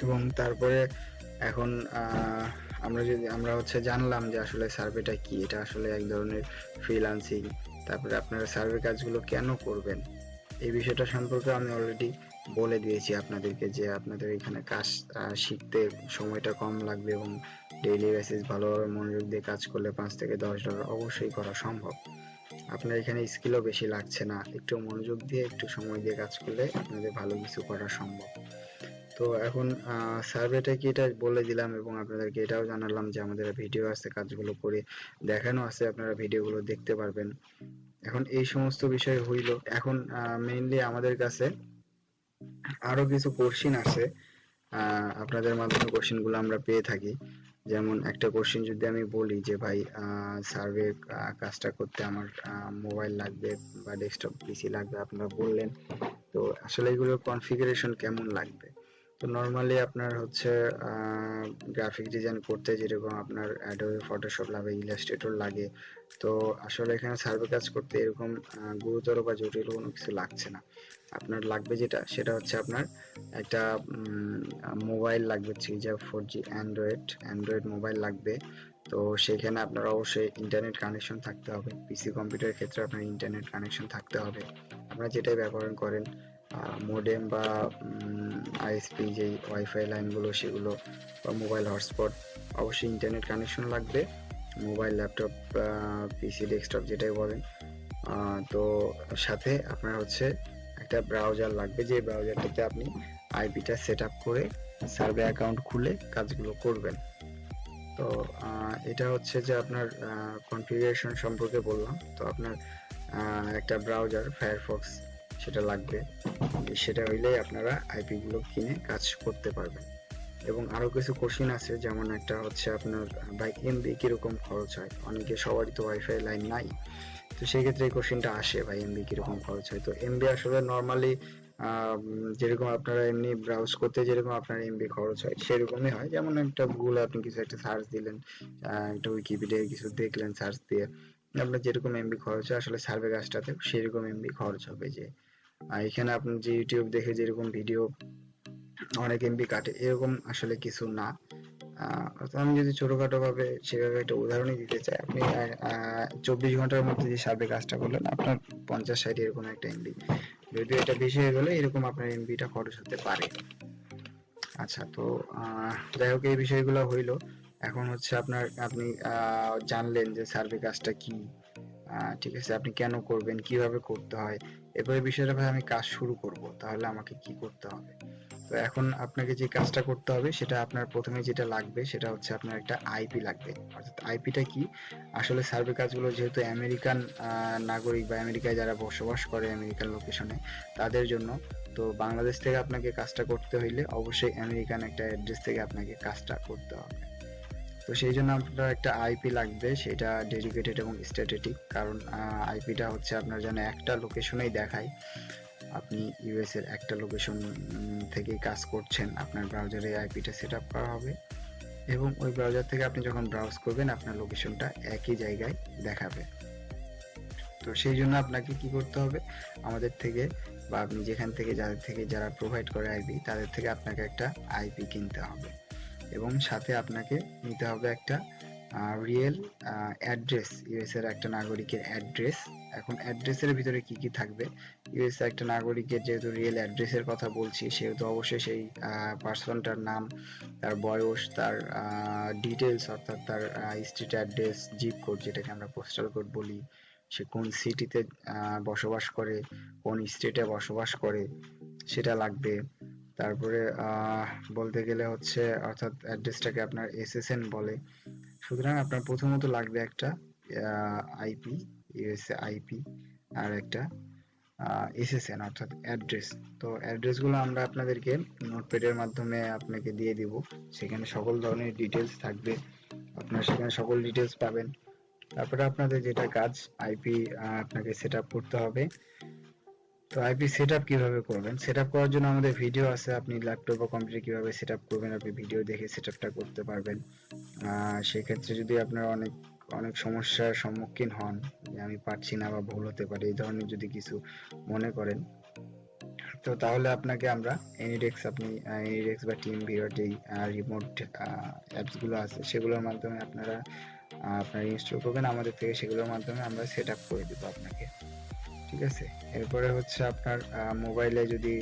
এবং তারপরে এখন আমরা যদি, আমরা হচ্ছে জানলাম যে আসলে সার্ভেটা কি? এটা আসলে এক ধরনের ফ্রিল্যান্সিং তারপরে আপনারা সার্ভে কাজগুলো কেন করবেন? এই বিষয়টা সম্পর্কে আমি অলরেডি বলে দিয়েছি আপনাদেরকে যে আপনাদের এখানে কাজ শিখতে সময়টা কম লাগবে এবং ডেইলি বেসিস ভালোভাবে মনোযোগ দিয়ে কাজ করলে পাঁচ থেকে দশ ডলার অবশ্যই করা সম্ভব। আপনার এখানে স্কিলও বেশি লাগছে না। একটু মনোযোগ দিয়ে, একটু সময় দিয়ে কাজ করলে আপনাদের ভালো কিছু করা সম্ভব। তো এখন সার্ভেটা কি এটা বলে দিলাম এবং আপনাদেরকে এটাও জানালাম যে আমাদের ভিডিও আছে, কাজগুলো করে দেখানো আছে, আপনারা ভিডিওগুলো দেখতে পারবেন। এখন এই সমস্ত বিষয় হইল। এখন মেইনলি আমাদের কাছে আরও কিছু কোশ্চিন আছে। আপনাদের মাধ্যমে কোশ্চিনগুলো আমরা পেয়ে থাকি। যেমন একটা কোশ্চিন যদি আমি বলি যে, ভাই সার্ভে কাজটা করতে আমার মোবাইল লাগবে বা ডেস্কটপ পিসি লাগবে? আপনারা বললেন। তো আসলে এগুলোর কনফিগারেশন কেমন লাগবে? তো নর্মালি আপনার হচ্ছে গ্রাফিক ডিজাইন করতে যেরকম আপনার অ্যাডোবে ফটোশপ লাগে ইলাস্ট্রেটর লাগে, তো আসলে এখানে সার্ভে কাজ করতে এরকম গুরুতর বা জটিল কোনো কিছু লাগছে না। আপনার লাগবে যেটা, সেটা হচ্ছে আপনার একটা মোবাইল লাগবে three G four G Android Android mobile লাগবে। তো সেখানে আপনার অবশ্যই ইন্টারনেট কানেকশন থাকতে হবে। পিসি কম্পিউটারের ক্ষেত্রে আপনার ইন্টারনেট কানেকশন থাকতে হবে। আপনারা যেটাই ব্যবহার করেন মোডেম বা আইএসপি যেই ওয়াইফাই লাইনগুলো সেগুলো বা মোবাইল হটস্পট অবশ্যই ইন্টারনেট কানেকশন লাগবে। মোবাইল ল্যাপটপ পিসি ডেস্কটপ যেটাই বলেন। তো সাথে আপনার হচ্ছে একটা ব্রাউজার লাগবে, যে ব্রাউজারটাতে আপনি আইপিটা সেট করে সার্ভে অ্যাকাউন্ট খুলে কাজগুলো করবেন। তো এটা হচ্ছে যে আপনার কনফিগারেশন সম্পর্কে বললাম। তো আপনার একটা ব্রাউজার ফায়ারফক্স সেটা লাগবে। সেটা হইলেই আপনারা আইপি গুলো কিনে কাজ করতে পারবেন। এবং আরও কিছু কোশ্চিন আছে, যেমন একটা হচ্ছে আপনার বাই এমবি কীরকম খরচ হয়? অনেকে সবারই তো ওয়াইফাই লাইন নাই। তো সেই ক্ষেত্রে এই কোশ্চিনটা আসে, ভাই এমবি কীরকম খরচ হয়? তো এমবি আসলে নর্মালি যেরকম আপনারা এমনি ব্রাউজ করতে যেরকম আপনার এমবি খরচ হয়, সেরকমই হয়। যেমন একটা গুগলে আপনি কিছু একটা সার্চ দিলেন একটা উইকিপিডিয়ায় কিছু দেখলেন সার্চ দিয়ে, আপনার যেরকম এমবি খরচ হয়, আসলে সার্ভে কাজটাতে সেরকম এমবি খরচ হবে যে। আর এখানে আপনি যে ইউটিউব দেখে যেরকম ভিডিও অনেক এমবি কাটে, এরকম আসলে কিছু না। আমি যদি ছোটখাটো ভাবে সেভাবে একটা উদাহরণই দিতে চাই, আপনি চব্বিশ ঘণ্টার মধ্যে যে সার্ভে কাজটা করলেন, আপনার পঞ্চাশ, ষাট এরকম একটা এমবি যদিও এটা বেশি হয়ে গেলে এরকম আপনার এমবিটা খরচ হতে পারে। আচ্ছা তো যাই হোক, এই বিষয়গুলো হইল। এখন হচ্ছে আপনার, আপনি জানলেন যে সার্ভে কাজটা কি। ঠিক আছে, আপনি কেন করবেন, কীভাবে করতে হয়। এরপরে বিষয়টা ভাই আমি কাজ শুরু করব, তাহলে আমাকে কি করতে হবে? তো এখন আপনাকে যে কাজটা করতে হবে, সেটা আপনার প্রথমে যেটা লাগবে, সেটা হচ্ছে আপনার একটা আইপি লাগবে। অর্থাৎ আইপিটা কি? আসলে সার্ভে কাজগুলো যেহেতু আমেরিকান নাগরিক বা আমেরিকায় যারা বসবাস করে আমেরিকান লোকেশনে, তাদের জন্য, তো বাংলাদেশ থেকে আপনাকে কাজটা করতে হইলে অবশ্যই আমেরিকান একটা অ্যাড্রেস থেকে আপনাকে কাজটা করতে হবে। তো সেই জন্য আপনার একটা আইপি লাগবে, সেটা ডেডিকেটেড এবং স্ট্যাটিক কারণ আইপিটা হচ্ছে আপনার যেন একটা লোকেশনেই দেখায়। আপনি ইউএস এর একটা লোকেশন থেকে কাজ করছেন, আপনার ব্রাউজারে আইপিটা সেট আপ করা হবে। এবং ওই ব্রাউজার থেকে আপনি যখন ব্রাউজ করবেন, আপনার লোকেশনটা একই জায়গায় দেখাবে। তো সেই জন্য আপনাকে কি করতে হবে? আমাদের থেকে বা আপনি যেখান থেকে, যাদের থেকে যারা প্রোভাইড করে আইপি তাদের থেকে আপনাকে একটা আইপি কিনতে হবে। এবং সাথে আপনাকে নিতে হবে একটা রিয়েল অ্যাড্রেস ইউএস এর একটা নাগরিকের অ্যাড্রেস এখন অ্যাড্রেসের ভিতরে কি কি থাকবে? ইউএস একটা নাগরিকের যেহেতু রিয়েল অ্যাড্রেসের কথা বলছি, সেহেতু অবশ্যই সেই পার্সনটার নাম, তার বয়স, তার ডিটেলস অর্থাৎ তার স্ট্রিট অ্যাড্রেস জিপ কোড যেটাকে আমরা পোস্টাল কোড বলি, সে কোন সিটিতে বসবাস করে, কোন স্টেটে বসবাস করে, সেটা লাগবে। তারপরে বলতে গেলে হচ্ছে, অর্থাৎ অ্যাড্রেসটাকে আপনার এসএসএন বলে। সুতরাং আপনার প্রথমত লাগবে একটা আইপি ইউএসএ আইপি আর একটা এসএসএন অর্থাৎ অ্যাড্রেস। তো অ্যাড্রেসগুলো আমরা আপনাদেরকে নোটপ্যাডের মাধ্যমে আপনাকে দিয়ে দিব। সেখানে সকল ধরনের ডিটেলস থাকবে। আপনার সেখানে সকল ডিটেলস পাবেন। তারপরে আপনাদের যেটা কাজ আইপি আপনাকে সেট করতে হবে। তো আইপি সেটআপ কীভাবে করবেন? সেটআপ করার জন্য আমাদের ভিডিও আছে, আপনি ল্যাপটপ বা কম্পিউটার কীভাবে সেটআপ করবেন, আপনি ভিডিও দেখে সেটআপটা করতে পারবেন। সেক্ষেত্রে যদি আপনার অনেক অনেক সমস্যার সম্মুখীন হন, যে আমি পারছি না বা ভুল হতে পারে, এই ধরনের যদি কিছু মনে করেন, তো তাহলে আপনাকে আমরা এনিডেক্স আপনি এনিডেক্স বা টিম ভিউয়ার যেই রিমোট অ্যাপসগুলো আছে, সেগুলোর মাধ্যমে আপনারা আপনারা ইনস্টল করবেন। আমাদের থেকে সেগুলোর মাধ্যমে আমরা সেটআপ করে দেবো আপনাকে। ঠিক আছে? এরপরে হচ্ছে আপনার মোবাইলে যদি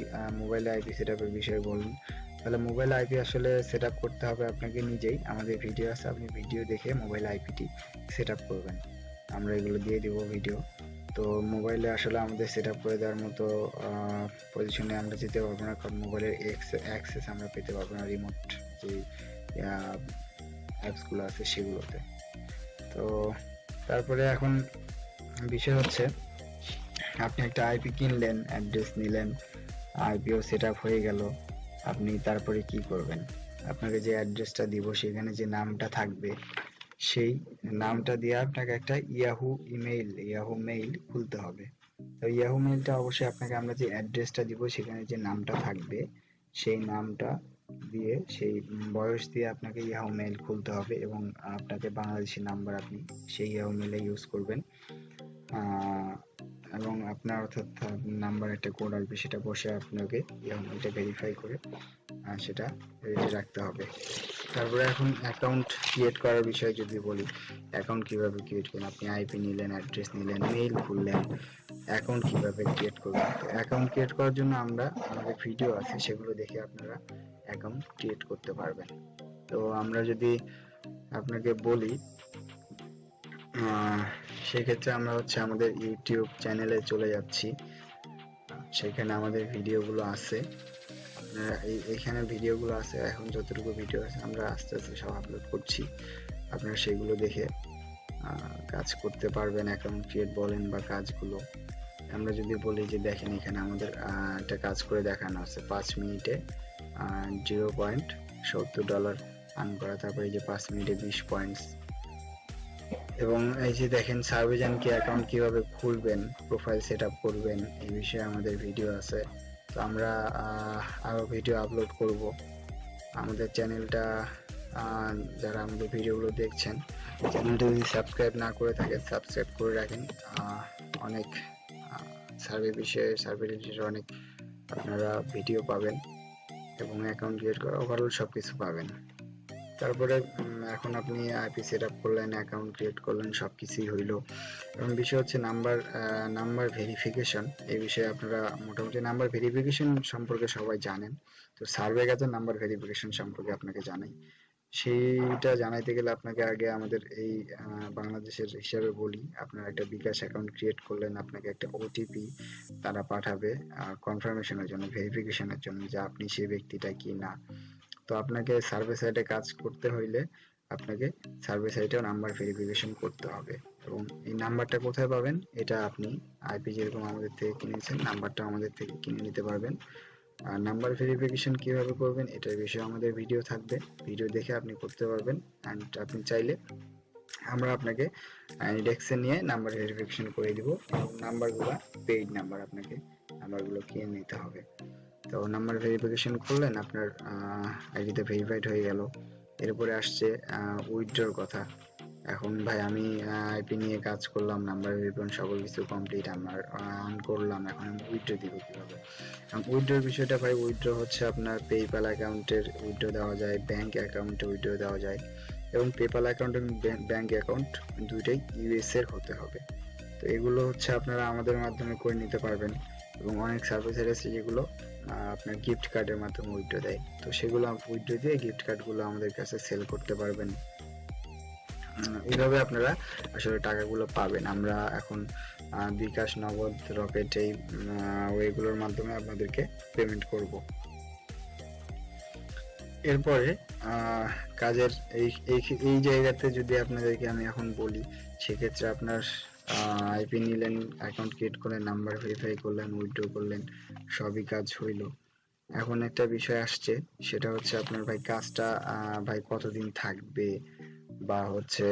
মোবাইলে আইপি সেটআপের বিষয়ে বলুন, তাহলে মোবাইল আইপি আসলে সেটআপ করতে হবে আপনাকে নিজেই। আমাদের ভিডিও আছে, আপনি ভিডিও দেখে মোবাইল আইপিটি সেটআপ করবেন। আমরা এগুলো দিয়ে দিব ভিডিও তো মোবাইলে আসলে আমাদের সেটআপ করে দেওয়ার মতো পজিশনে আমরা যেতে পারব না। কারণ মোবাইলের অ্যাক্সেস আমরা পেতে পারব না রিমোট যে অ্যাপসগুলো আছে সেগুলোতে। তো তারপরে এখন বিষয় হচ্ছে আপনি একটা আইপি কিনলেন অ্যাড্রেস নিলেন আইপিও সেট হয়ে গেল, আপনি তারপরে কি করবেন? আপনাকে যে অ্যাড্রেসটা দিব সেখানে যে নামটা থাকবে, সেই নামটা দিয়ে আপনাকে একটা ইয়াহু ইমেইল ইয়াহু মেইল খুলতে হবে। তো ইয়াহু মেইলটা অবশ্যই আপনাকে আমরা যে অ্যাড্রেসটা দিব সেখানে যে নামটা থাকবে, সেই নামটা দিয়ে, সেই বয়স দিয়ে আপনাকে ইয়াহু মেইল খুলতে হবে এবং আপনাকে বাংলাদেশি নাম্বার আপনি সেই ইয়াহু মেইলে ইউজ করবেন। এবং আপনার অর্থাৎ নাম্বার একটা কোড আসবে, সেটা বসে আপনাকে এটা ভেরিফাই করে সেটা রাখতে হবে। তারপরে এখন অ্যাকাউন্ট ক্রিয়েট করার বিষয়ে যদি বলি অ্যাকাউন্ট কীভাবে ক্রিয়েট করবেন? আপনি আইপি নিলেন অ্যাড্রেস নিলেন মেইল খুললেন অ্যাকাউন্ট কীভাবে ক্রিয়েট করবেন? অ্যাকাউন্ট ক্রিয়েট করার জন্য আমরা, আমাদের ভিডিও আছে, সেগুলো দেখে আপনারা অ্যাকাউন্ট ক্রিয়েট করতে পারবেন। তো আমরা যদি আপনাকে বলি সেক্ষেত্রে আমরা হচ্ছে আমাদের ইউটিউব চ্যানেলে চলে যাচ্ছি। সেখানে আমাদের ভিডিওগুলো আছে। এইখানে ভিডিওগুলো আছে। এখন যতটুকু ভিডিও আছে, আমরা আস্তে আস্তে সব আপলোড করছি। আপনারা সেগুলো দেখে কাজ করতে পারবেন। অ্যাকাউন্ট ক্রিয়েট বলেন বা কাজগুলো। আমরা যদি বলি যে, দেখেন এখানে আমাদের একটা কাজ করে দেখানো আছে। পাঁচ মিনিটে জিরো পয়েন্ট সত্তর ডলার আর্ন করা। তারপরে যে পাঁচ মিনিটে বিশ পয়েন্টস এবং এই যে দেখেন সার্ভেজান কি অ্যাকাউন্ট কীভাবে খুলবেন প্রোফাইল সেট করবেন এই বিষয়ে আমাদের ভিডিও আছে। তো আমরা আহ, আরও ভিডিও আপলোড করব। আমাদের চ্যানেলটা যারা আমাদের ভিডিওগুলো দেখছেন চ্যানেলটা যদি সাবস্ক্রাইব না করে থাকেন সাবস্ক্রাইব করে রাখেন। অনেক সার্ভে বিষয়ে সার্ভে রিলেটেড অনেক আপনারা ভিডিও পাবেন এবং অ্যাকাউন্ট ক্রিয়েট করা ওভারঅল সব কিছু পাবেন। তারপরে এখন আপনি আইপি সেট আপ করলেন অ্যাকাউন্ট ক্রিয়েট করলেন সব কিছুই হইল। এবং বিষয় হচ্ছে নাম্বার নাম্বার ভেরিফিকেশন এই বিষয়ে আপনারা মোটামুটি নাম্বার ভেরিফিকেশন সম্পর্কে সবাই জানেন। তো সার্ভে গেছে নাম্বার ভেরিফিকেশন সম্পর্কে আপনাকে জানাই। সেইটা জানাইতে গেলে আপনাকে আগে আমাদের এই বাংলাদেশের হিসাবে বলি। আপনার একটা বিকাশ অ্যাকাউন্ট ক্রিয়েট করলেন, আপনাকে একটা ওটিপি তারা পাঠাবে কনফার্মেশনের জন্য ভেরিফিকেশনের জন্য যে আপনি সেই ব্যক্তিটা কি না তো আপনাকে সার্ভে সাইটে কাজ করতে হইলে আপনাকে সার্ভে সাইটেও নাম্বার ভেরিফিকেশন করতে হবে এবং এই নাম্বারটা কোথায় পাবেন? এটা আপনি আইপি যেরকম আমাদের থেকে কিনেছেন নাম্বারটা আমাদের থেকে কিনে নিতে পারবেন। আর নাম্বার ভেরিফিকেশন কীভাবে করবেন? এটার বিষয়ে আমাদের ভিডিও থাকবে। ভিডিও দেখে আপনি করতে পারবেন। অ্যান্ড আপনি চাইলে আমরা আপনাকে ইন্ডেক্সে নিয়ে নাম্বার ভেরিফিকেশন করে দিব এবং নাম্বারগুলো পেইড নাম্বার আপনাকে নাম্বারগুলো কিনে নিতে হবে। তো নাম্বার ভেরিফিকেশন করলেন, আপনার আইডিতে ভেরিফাইড হয়ে গেল। এরপরে আসছে উইথড্রর কথা। এখন ভাই আমি আইপি নিয়ে কাজ করলাম নাম্বার ভেরিফিকেশন সকল কিছু কমপ্লিট আমার অন করলাম। এখন আমি উইথড্র দিব কীভাবে? উইথড্রর বিষয়টা ভাই উইথড্র হচ্ছে আপনার পেপ্যাল অ্যাকাউন্টের উইথড্র দেওয়া যায় ব্যাংক অ্যাকাউন্টে উইথড্র দেওয়া যায়। এবং পেপাল অ্যাকাউন্ট এবং ব্যাংক অ্যাকাউন্ট দুইটাই ইউএস এর হতে হবে। তো এগুলো হচ্ছে আপনারা আমাদের মাধ্যমে করে নিতে পারবেন। এবং অনেক সার্ভিসের আছে যেগুলো আপনার গিফট কার্ডের মাধ্যমে উইথড্র দেয়। তো সেগুলো উইথড্র দিয়ে গিফট কার্ডগুলো আমাদের কাছে সেল করতে পারবেন। এইভাবে আপনারা আসলে টাকাগুলো পাবেন। আমরা এখন বিকাশ, নগদ, রকেট এই ওয়েগুলোর মাধ্যমে আপনাদেরকে পেমেন্ট করব। এরপরে কাজের এই এই জায়গাতে যদি আপনাদেরকে আমি এখন বলি, সেক্ষেত্রে আপনার আইপি নিলেন অ্যাকাউন্ট ক্রিয়েট করলেন নাম্বার ভেরিফাই করলেন উইথড্র করলেন, সবই কাজ হইল। এখন একটা বিষয় আসছে, সেটা হচ্ছে আপনার ভাই কাজটা ভাই কতদিন থাকবে বা হচ্ছে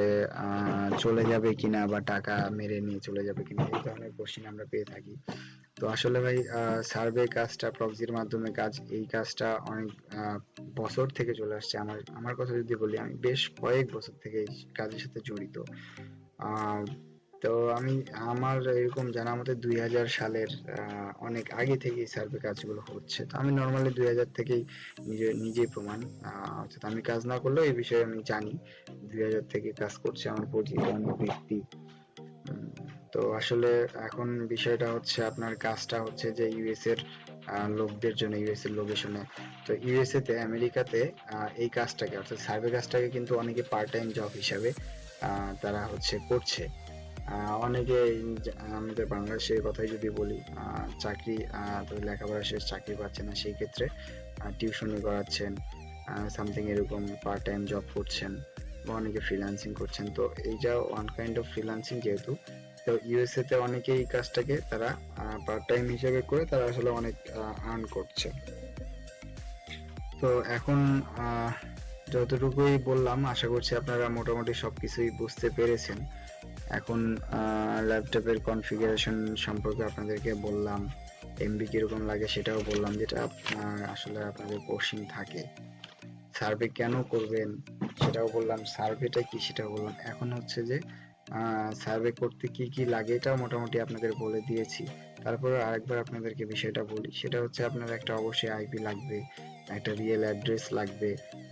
চলে যাবে কিনা বা টাকা মেরে নিয়ে চলে যাবে কিনা, এই ধরনের কোশ্চেন আমরা পেয়ে থাকি। তো আসলে ভাই সার্ভে কাজটা প্রক্সির মাধ্যমে কাজ, এই কাজটা অনেক বছর থেকে চলে আসছে। আমার আমার কথা যদি বলি, আমি বেশ কয়েক বছর থেকে এই কাজের সাথে জড়িত। তো আমি, আমার এরকম জানা মতে দুই হাজার সালের অনেক আগে থেকেই সার্ভে কাজগুলো হচ্ছে। তো আমি নর্মালি দুই হাজার থেকেই নিজে, নিজেই প্রমাণ। অর্থাৎ আমি কাজ না করলেও এই বিষয়ে আমি জানি। দুই হাজার থেকে কাজ করছে আমার পরিচিত অনেক ব্যক্তি। তো আসলে এখন বিষয়টা হচ্ছে আপনার কাজটা হচ্ছে যে ইউএস এর লোকদের জন্য ইউএস এর লোকেশনে। তো ইউএসএ তে আমেরিকাতে এই কাজটাকে, অর্থাৎ সার্ভে কাজটাকে কিন্তু অনেকে পার্ট টাইম জব হিসাবে তারা হচ্ছে করছে। অনেকে আমাদের বাংলাদেশের কথাই যদি বলি চাকরি তাদের লেখাপড়া শেষ, চাকরি পাচ্ছে না, সেই ক্ষেত্রে টিউশনি করাচ্ছেন সামথিং এরকম পার্ট টাইম জব করছেন বা অনেকে ফ্রিল্যান্সিং করছেন। তো এইটা ওয়ান কাইন্ড অফ ফ্রিল্যান্সিং যেহেতু, তো ইউএসএ তে অনেকে এই কাজটাকে তারা পার্ট টাইম হিসেবে করে তারা আসলে অনেক আর্ন করছে। তো এখন যতটুকুই বললাম, আশা করছি আপনারা মোটামুটি সবকিছুই বুঝতে পেরেছেন। এখন ল্যাপটপের কনফিগারেশন সম্পর্কে আপনাদেরকে বললাম এমবি কীরকম লাগে সেটাও বললাম, যেটা আপনার আসলে আপনাদের কোশ্চিন থাকে। সার্ভে কেন করবেন সেটাও বললাম সার্ভেটা কি সেটাও বললাম। এখন হচ্ছে যে সার্ভে করতে কি কি লাগে এটাও মোটামুটি আপনাদের বলে দিয়েছি। তারপরে আরেকবার আপনাদেরকে বিষয়টা বলি, সেটা হচ্ছে আপনার একটা অবশ্যই আইপি লাগবে, একটা রিয়েল অ্যাড্রেস লাগবে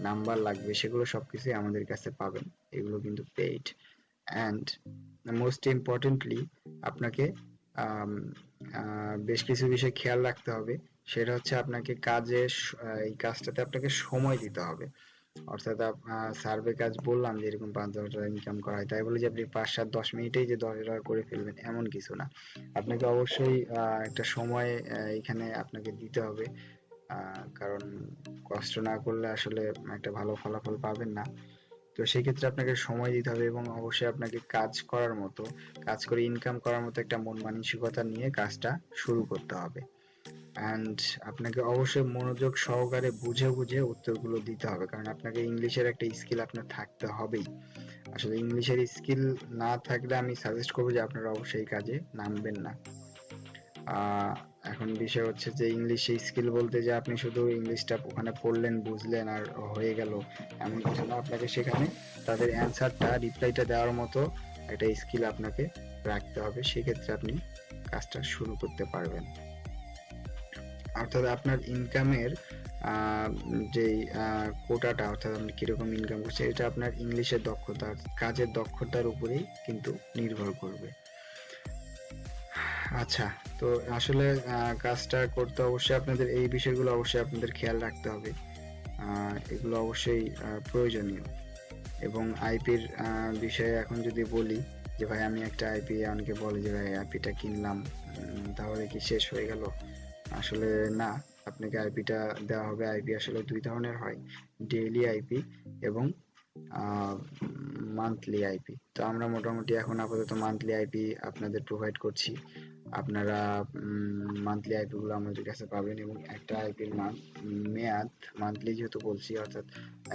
নাম্বার লাগবে, সেগুলো সবকিছুই আমাদের কাছে পাবেন, এগুলো কিন্তু পেইড অ্যান্ড মোস্ট ইম্পর্টেন্টলি আপনাকে বেশ কিছু বিষয় খেয়াল রাখতে হবে। সেটা হচ্ছে আপনাকে কাজে এই কাজটাতে আপনাকে সময় দিতে হবে। অর্থাৎ সার্ভে কাজ বললাম যে এরকম পাঁচ দশ টাকা ইনকাম করা হয়। তাই বলে যে আপনি পাঁচ সাত দশ মিনিটেই যে দশ টাকা করে ফেলবেন, এমন কিছু না। আপনাকে অবশ্যই একটা সময় এখানে আপনাকে দিতে হবে। কারণ কষ্ট না করলে আসলে একটা ভালো ফলাফল পাবেন না। তো সেই ক্ষেত্রে আপনাকে সময় দিতে হবে এবং অবশ্যই আপনাকে কাজ করার মতো, কাজ করে ইনকাম করার মতো একটা মন মানসিকতা নিয়ে কাজটা শুরু করতে হবে। অ্যান্ড আপনাকে অবশ্যই মনোযোগ সহকারে বুঝে বুঝে উত্তরগুলো দিতে হবে, কারণ আপনাকে ইংলিশের একটা স্কিল আপনার থাকতে হবেই। আসলে ইংলিশের স্কিল না থাকলে আমি সাজেস্ট করব যে আপনারা অবশ্যই কাজে নামবেন না। এখন বিষয় হচ্ছে যে ইংলিশে স্কিল বলতে যে আপনি শুধু ইংলিশটা ওখানে পড়লেন, বুঝলেন আর হয়ে গেল। এমন কিছু না আপনাকে সেখানে তাদের অ্যান্সারটা রিপ্লাইটা দেওয়ার মতো একটা স্কিল আপনাকে রাখতে হবে, সেক্ষেত্রে আপনি কাজটা শুরু করতে পারবেন। অর্থাৎ আপনার ইনকামের যে কোটাটা অর্থাৎ আপনি কীরকম ইনকাম করছেন, এটা আপনার ইংলিশের দক্ষতা, কাজের দক্ষতার উপরেই কিন্তু নির্ভর করবে। আচ্ছা তো আসলে কাজটা করতে অবশ্যই আপনাদের, এই বিষয়গুলো অবশ্যই আপনাদের খেয়াল রাখতে হবে। এগুলো অবশ্যই প্রয়োজনীয়। এবং আইপির বিষয়ে এখন যদি বলি যে, ভাই, আমি একটা আইপি অনেকে বলে যে, ভাই আইপিটা কিনলাম তাহলে কি শেষ হয়ে গেল? আসলে না, আপনাকে আইপিটা দেওয়া হবে। আইপি আসলে দুই ধরনের হয় ডেইলি আইপি এবং মান্থলি আইপি তো আমরা মোটামুটি এখন আপাতত মান্থলি আইপি আপনাদের প্রোভাইড করছি। আপনারা মান্থলি আইপি গুলো আমাদের কাছে পাবেন এবং একটা আইপির মেয়াদ মান্থলি যেহেতু বলছি, অর্থাৎ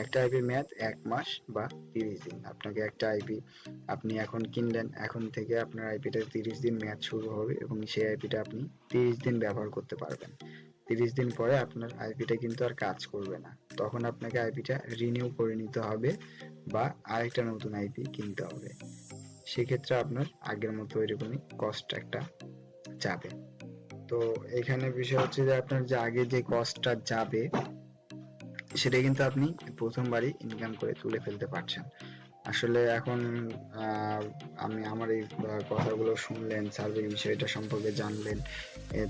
একটা আইপির মেয়াদ এক মাস বা তিরিশ দিন। আপনাকে একটা আইপি আপনি এখন কিনলেন, এখন থেকে আপনার আইপিটা তিরিশ দিন মেয়াদ শুরু হবে এবং সেই আইপিটা আপনি তিরিশ দিন ব্যবহার করতে পারবেন। তিরিশ দিন পরে আপনার আইপিটা কিন্তু আর কাজ করবে না। তখন আপনাকে আইপিটা রিনিউ করে নিতে হবে বা আরেকটা নতুন আইপি কিনতে হবে। সেক্ষেত্রে আপনার আগের মতো এরকমই কস্ট একটা যাবে। তো এখানে বিষয় হচ্ছে যে আপনার যে আগে যে কস্টটা যাবে, সেটা কিন্তু আপনি প্রথমবারই ইনকাম করে তুলে ফেলতে পারছেন। আসলে এখন আমি আমার এই কথাগুলো শুনলেন সার্ভে বিষয়টা সম্পর্কে জানলেন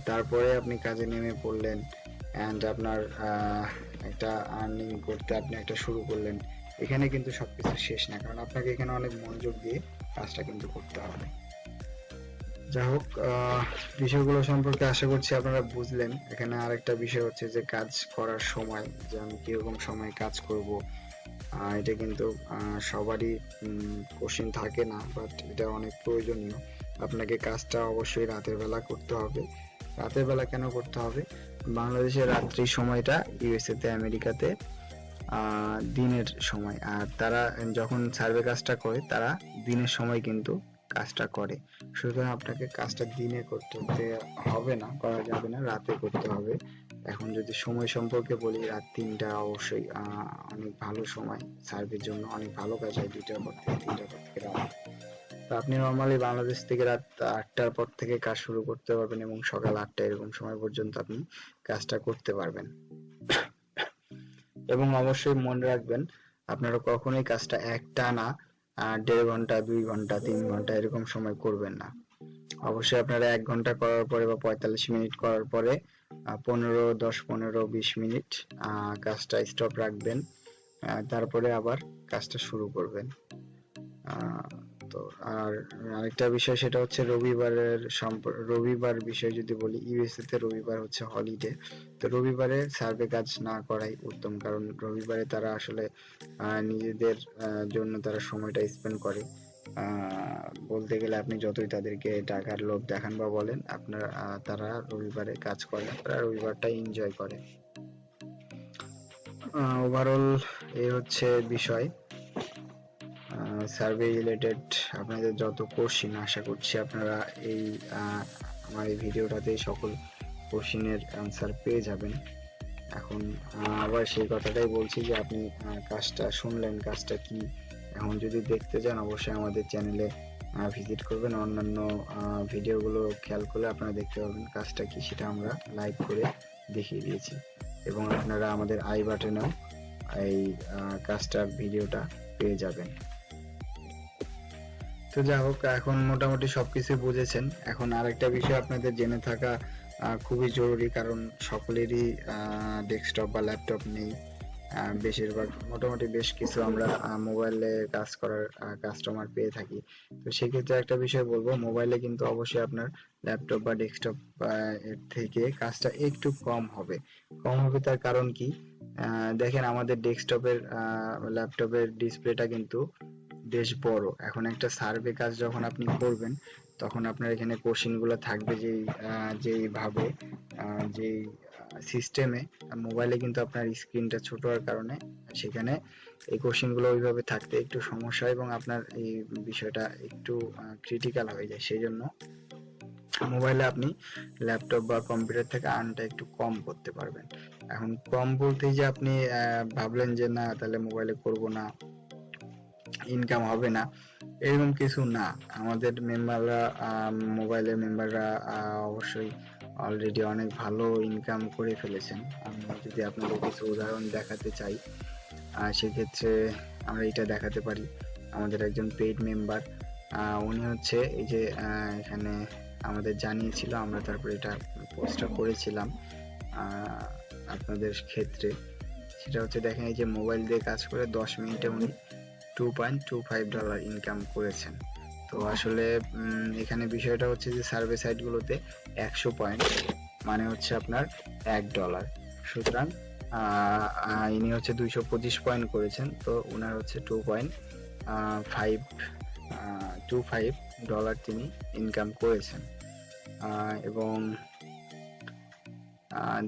তারপরে আপনি কাজে নেমে পড়লেন অ্যান্ড আপনার একটা আর্নিং করতে আপনি একটা শুরু করলেন, এখানে কিন্তু সবকিছু শেষ না, কারণ আপনাকে এখানে অনেক মনোযোগ দিয়ে কাজটা কিন্তু করতে হবে। যাই হোক বিষয়গুলো সম্পর্কে আশা করছি আপনারা বুঝলেন। এখানে আরেকটা বিষয় হচ্ছে যে, কাজ করার সময়, যে আমি কীরকম সময় কাজ করব এটা কিন্তু সবারই কোশ্চেন থাকে না বাট এটা অনেক প্রয়োজনীয়। আপনাকে কাজটা অবশ্যই রাতের বেলা করতে হবে। রাতের বেলা কেন করতে হবে? বাংলাদেশের রাত্রির সময়টা ইউএসএ তে, আমেরিকাতে দিনের সময়। আর তারা যখন সার্ভে কাজটা করে, তারা দিনের সময় কিন্তু কাজটা করে। সুতরাং আপনাকে কাজটা দিনে করতে হবে না করা যাবে না রাতে করতে হবে। এখন যদি সময় সম্পর্কে বলি রাত তিনটা অবশ্যই অনেক ভালো সময়। সার্ভের জন্য অনেক ভালো কাজ হয় দুইটার পর থেকে তিনটার পর থেকে রাত। তো আপনি নর্মালি বাংলাদেশ থেকে রাত আটটার পর থেকে কাজ শুরু করতে পারবেন এবং সকাল আটটা এরকম সময় পর্যন্ত আপনি কাজটা করতে পারবেন। এবং অবশ্যই মনে রাখবেন আপনারা কখনোই কাজটা একটানা আহ, দেড় ঘণ্টা, দুই ঘণ্টা, তিন ঘণ্টা এরকম সময় করবেন না। অবশ্যই আপনারা এক ঘণ্টা করার পরে বা পঁয়তাল্লিশ মিনিট করার পরে পনেরো, দশ, পনেরো, বিশ মিনিট কাজটা স্টপ রাখবেন। তারপরে আবার কাজটা শুরু করবেন। আহ, তো। আর আরেকটা বিষয় সেটা হচ্ছে রবিবারের রবিবার বিষয় যদি বলি ইউএসএ তে রবিবার হচ্ছে হলিডে তো রবিবারে সার্ভে কাজ না করাই উত্তম কারণ রবিবারে তারা আসলে নিজেদের জন্য তারা সময়টা স্পেন্ড করে। বলতে গেলে আপনি যতই তাদেরকে টাকার লোভ দেখান বা বলেন আপনার তারা রবিবারে কাজ করে না তারা রবিবারটা এনজয় করে। ওভারঅল এই হচ্ছে বিষয়। সার্ভে রিলেটেড আপনাদের যত কোশ্চিন আশা করছি আপনারা এই আমার এই ভিডিওটাতে সকল কোশ্চিনের অ্যান্সার পেয়ে যাবেন। এখন আবার সেই কথাটাই বলছি যে আপনি কাজটা শুনলেন, কাজটা কি? এখন যদি দেখতে চান, অবশ্যই আমাদের চ্যানেলে ভিজিট করবেন। অন্যান্য ভিডিওগুলো খেয়াল করলে আপনারা দেখতে পাবেন কাজটা কি সেটা আমরা লাইভ করে দেখিয়ে দিয়েছি। এবং আপনারা আমাদের আই বাটনেও এই কাজটার ভিডিওটা পেয়ে যাবেন। তো যা হোক, এখন মোটামুটি সবকিছু বুঝেছেন। এখন আরেকটা বিষয় আপনাদের জেনে থাকা খুবই জরুরি, কারণ সকলেরই ডেস্কটপ বা ল্যাপটপ নেই। বেশিরভাগ, মোটামুটি বেশ কিছু আমরা মোবাইলে কাজ করার কাস্টমার পেয়ে থাকি। তো সেক্ষেত্রে একটা বিষয় বলব মোবাইলে কিন্তু অবশ্যই আপনার ল্যাপটপ বা ডেস্কটপ এর থেকে কাজটা একটু কম হবে। কম হবে তার কারণ কি? দেখেন আমাদের ডেস্কটপের ল্যাপটপের ডিসপ্লেটা কিন্তু বেশ বড়। এখন একটা সার্ভে কাজ যখন আপনি করবেন তখন আপনার এখানে কোশ্চিনগুলো থাকবে আহ, যেইভাবে যেই সিস্টেমে মোবাইলে কিন্তু আপনার স্ক্রিনটা ছোট হওয়ার কারণে সেখানে এই কোশ্চিনগুলো ওইভাবে থাকতে একটু সমস্যা এবং আপনার এই বিষয়টা একটু ক্রিটিক্যাল হয়ে যায়। সেই জন্য মোবাইলে আপনি ল্যাপটপ বা কম্পিউটার থেকে আর্নটা একটু কম করতে পারবেন। এখন কম বলতেই যে আপনি ভাবলেন যে না তাহলে মোবাইলে করব না। ইনকাম হবে না। এরকম কিছু না। আমাদের মেম্বাররা মোবাইলের মেম্বাররা অবশ্যই অলরেডি অনেক ভালো ইনকাম করে ফেলেছেন। আমি যদি আপনাদের কিছু উদাহরণ দেখাতে চাই সেক্ষেত্রে আমরা এটা দেখাতে পারি। আমাদের একজন পেইড মেম্বার উনি হচ্ছে এই যে এখানে আমাদের জানিয়েছিল, আমরা তারপরে এটা পোস্টটা করেছিলাম আপনাদের ক্ষেত্রে। সেটা হচ্ছে দেখেন, এই যে মোবাইল দিয়ে কাজ করে দশ মিনিটে উনি two point two five dollar income করেছেন। তো আসলে এখানে বিষয়টা হচ্ছে যে সার্ভে সাইটগুলোতে একশো পয়েন্ট মানে হচ্ছে আপনার এক ডলার সুতরাং ইনি হচ্ছে দুইশো পঁচিশ পয়েন্ট করেছেন, তো ওনার হচ্ছে two point five two five dollar তিনি ইনকাম করেছেন। এবং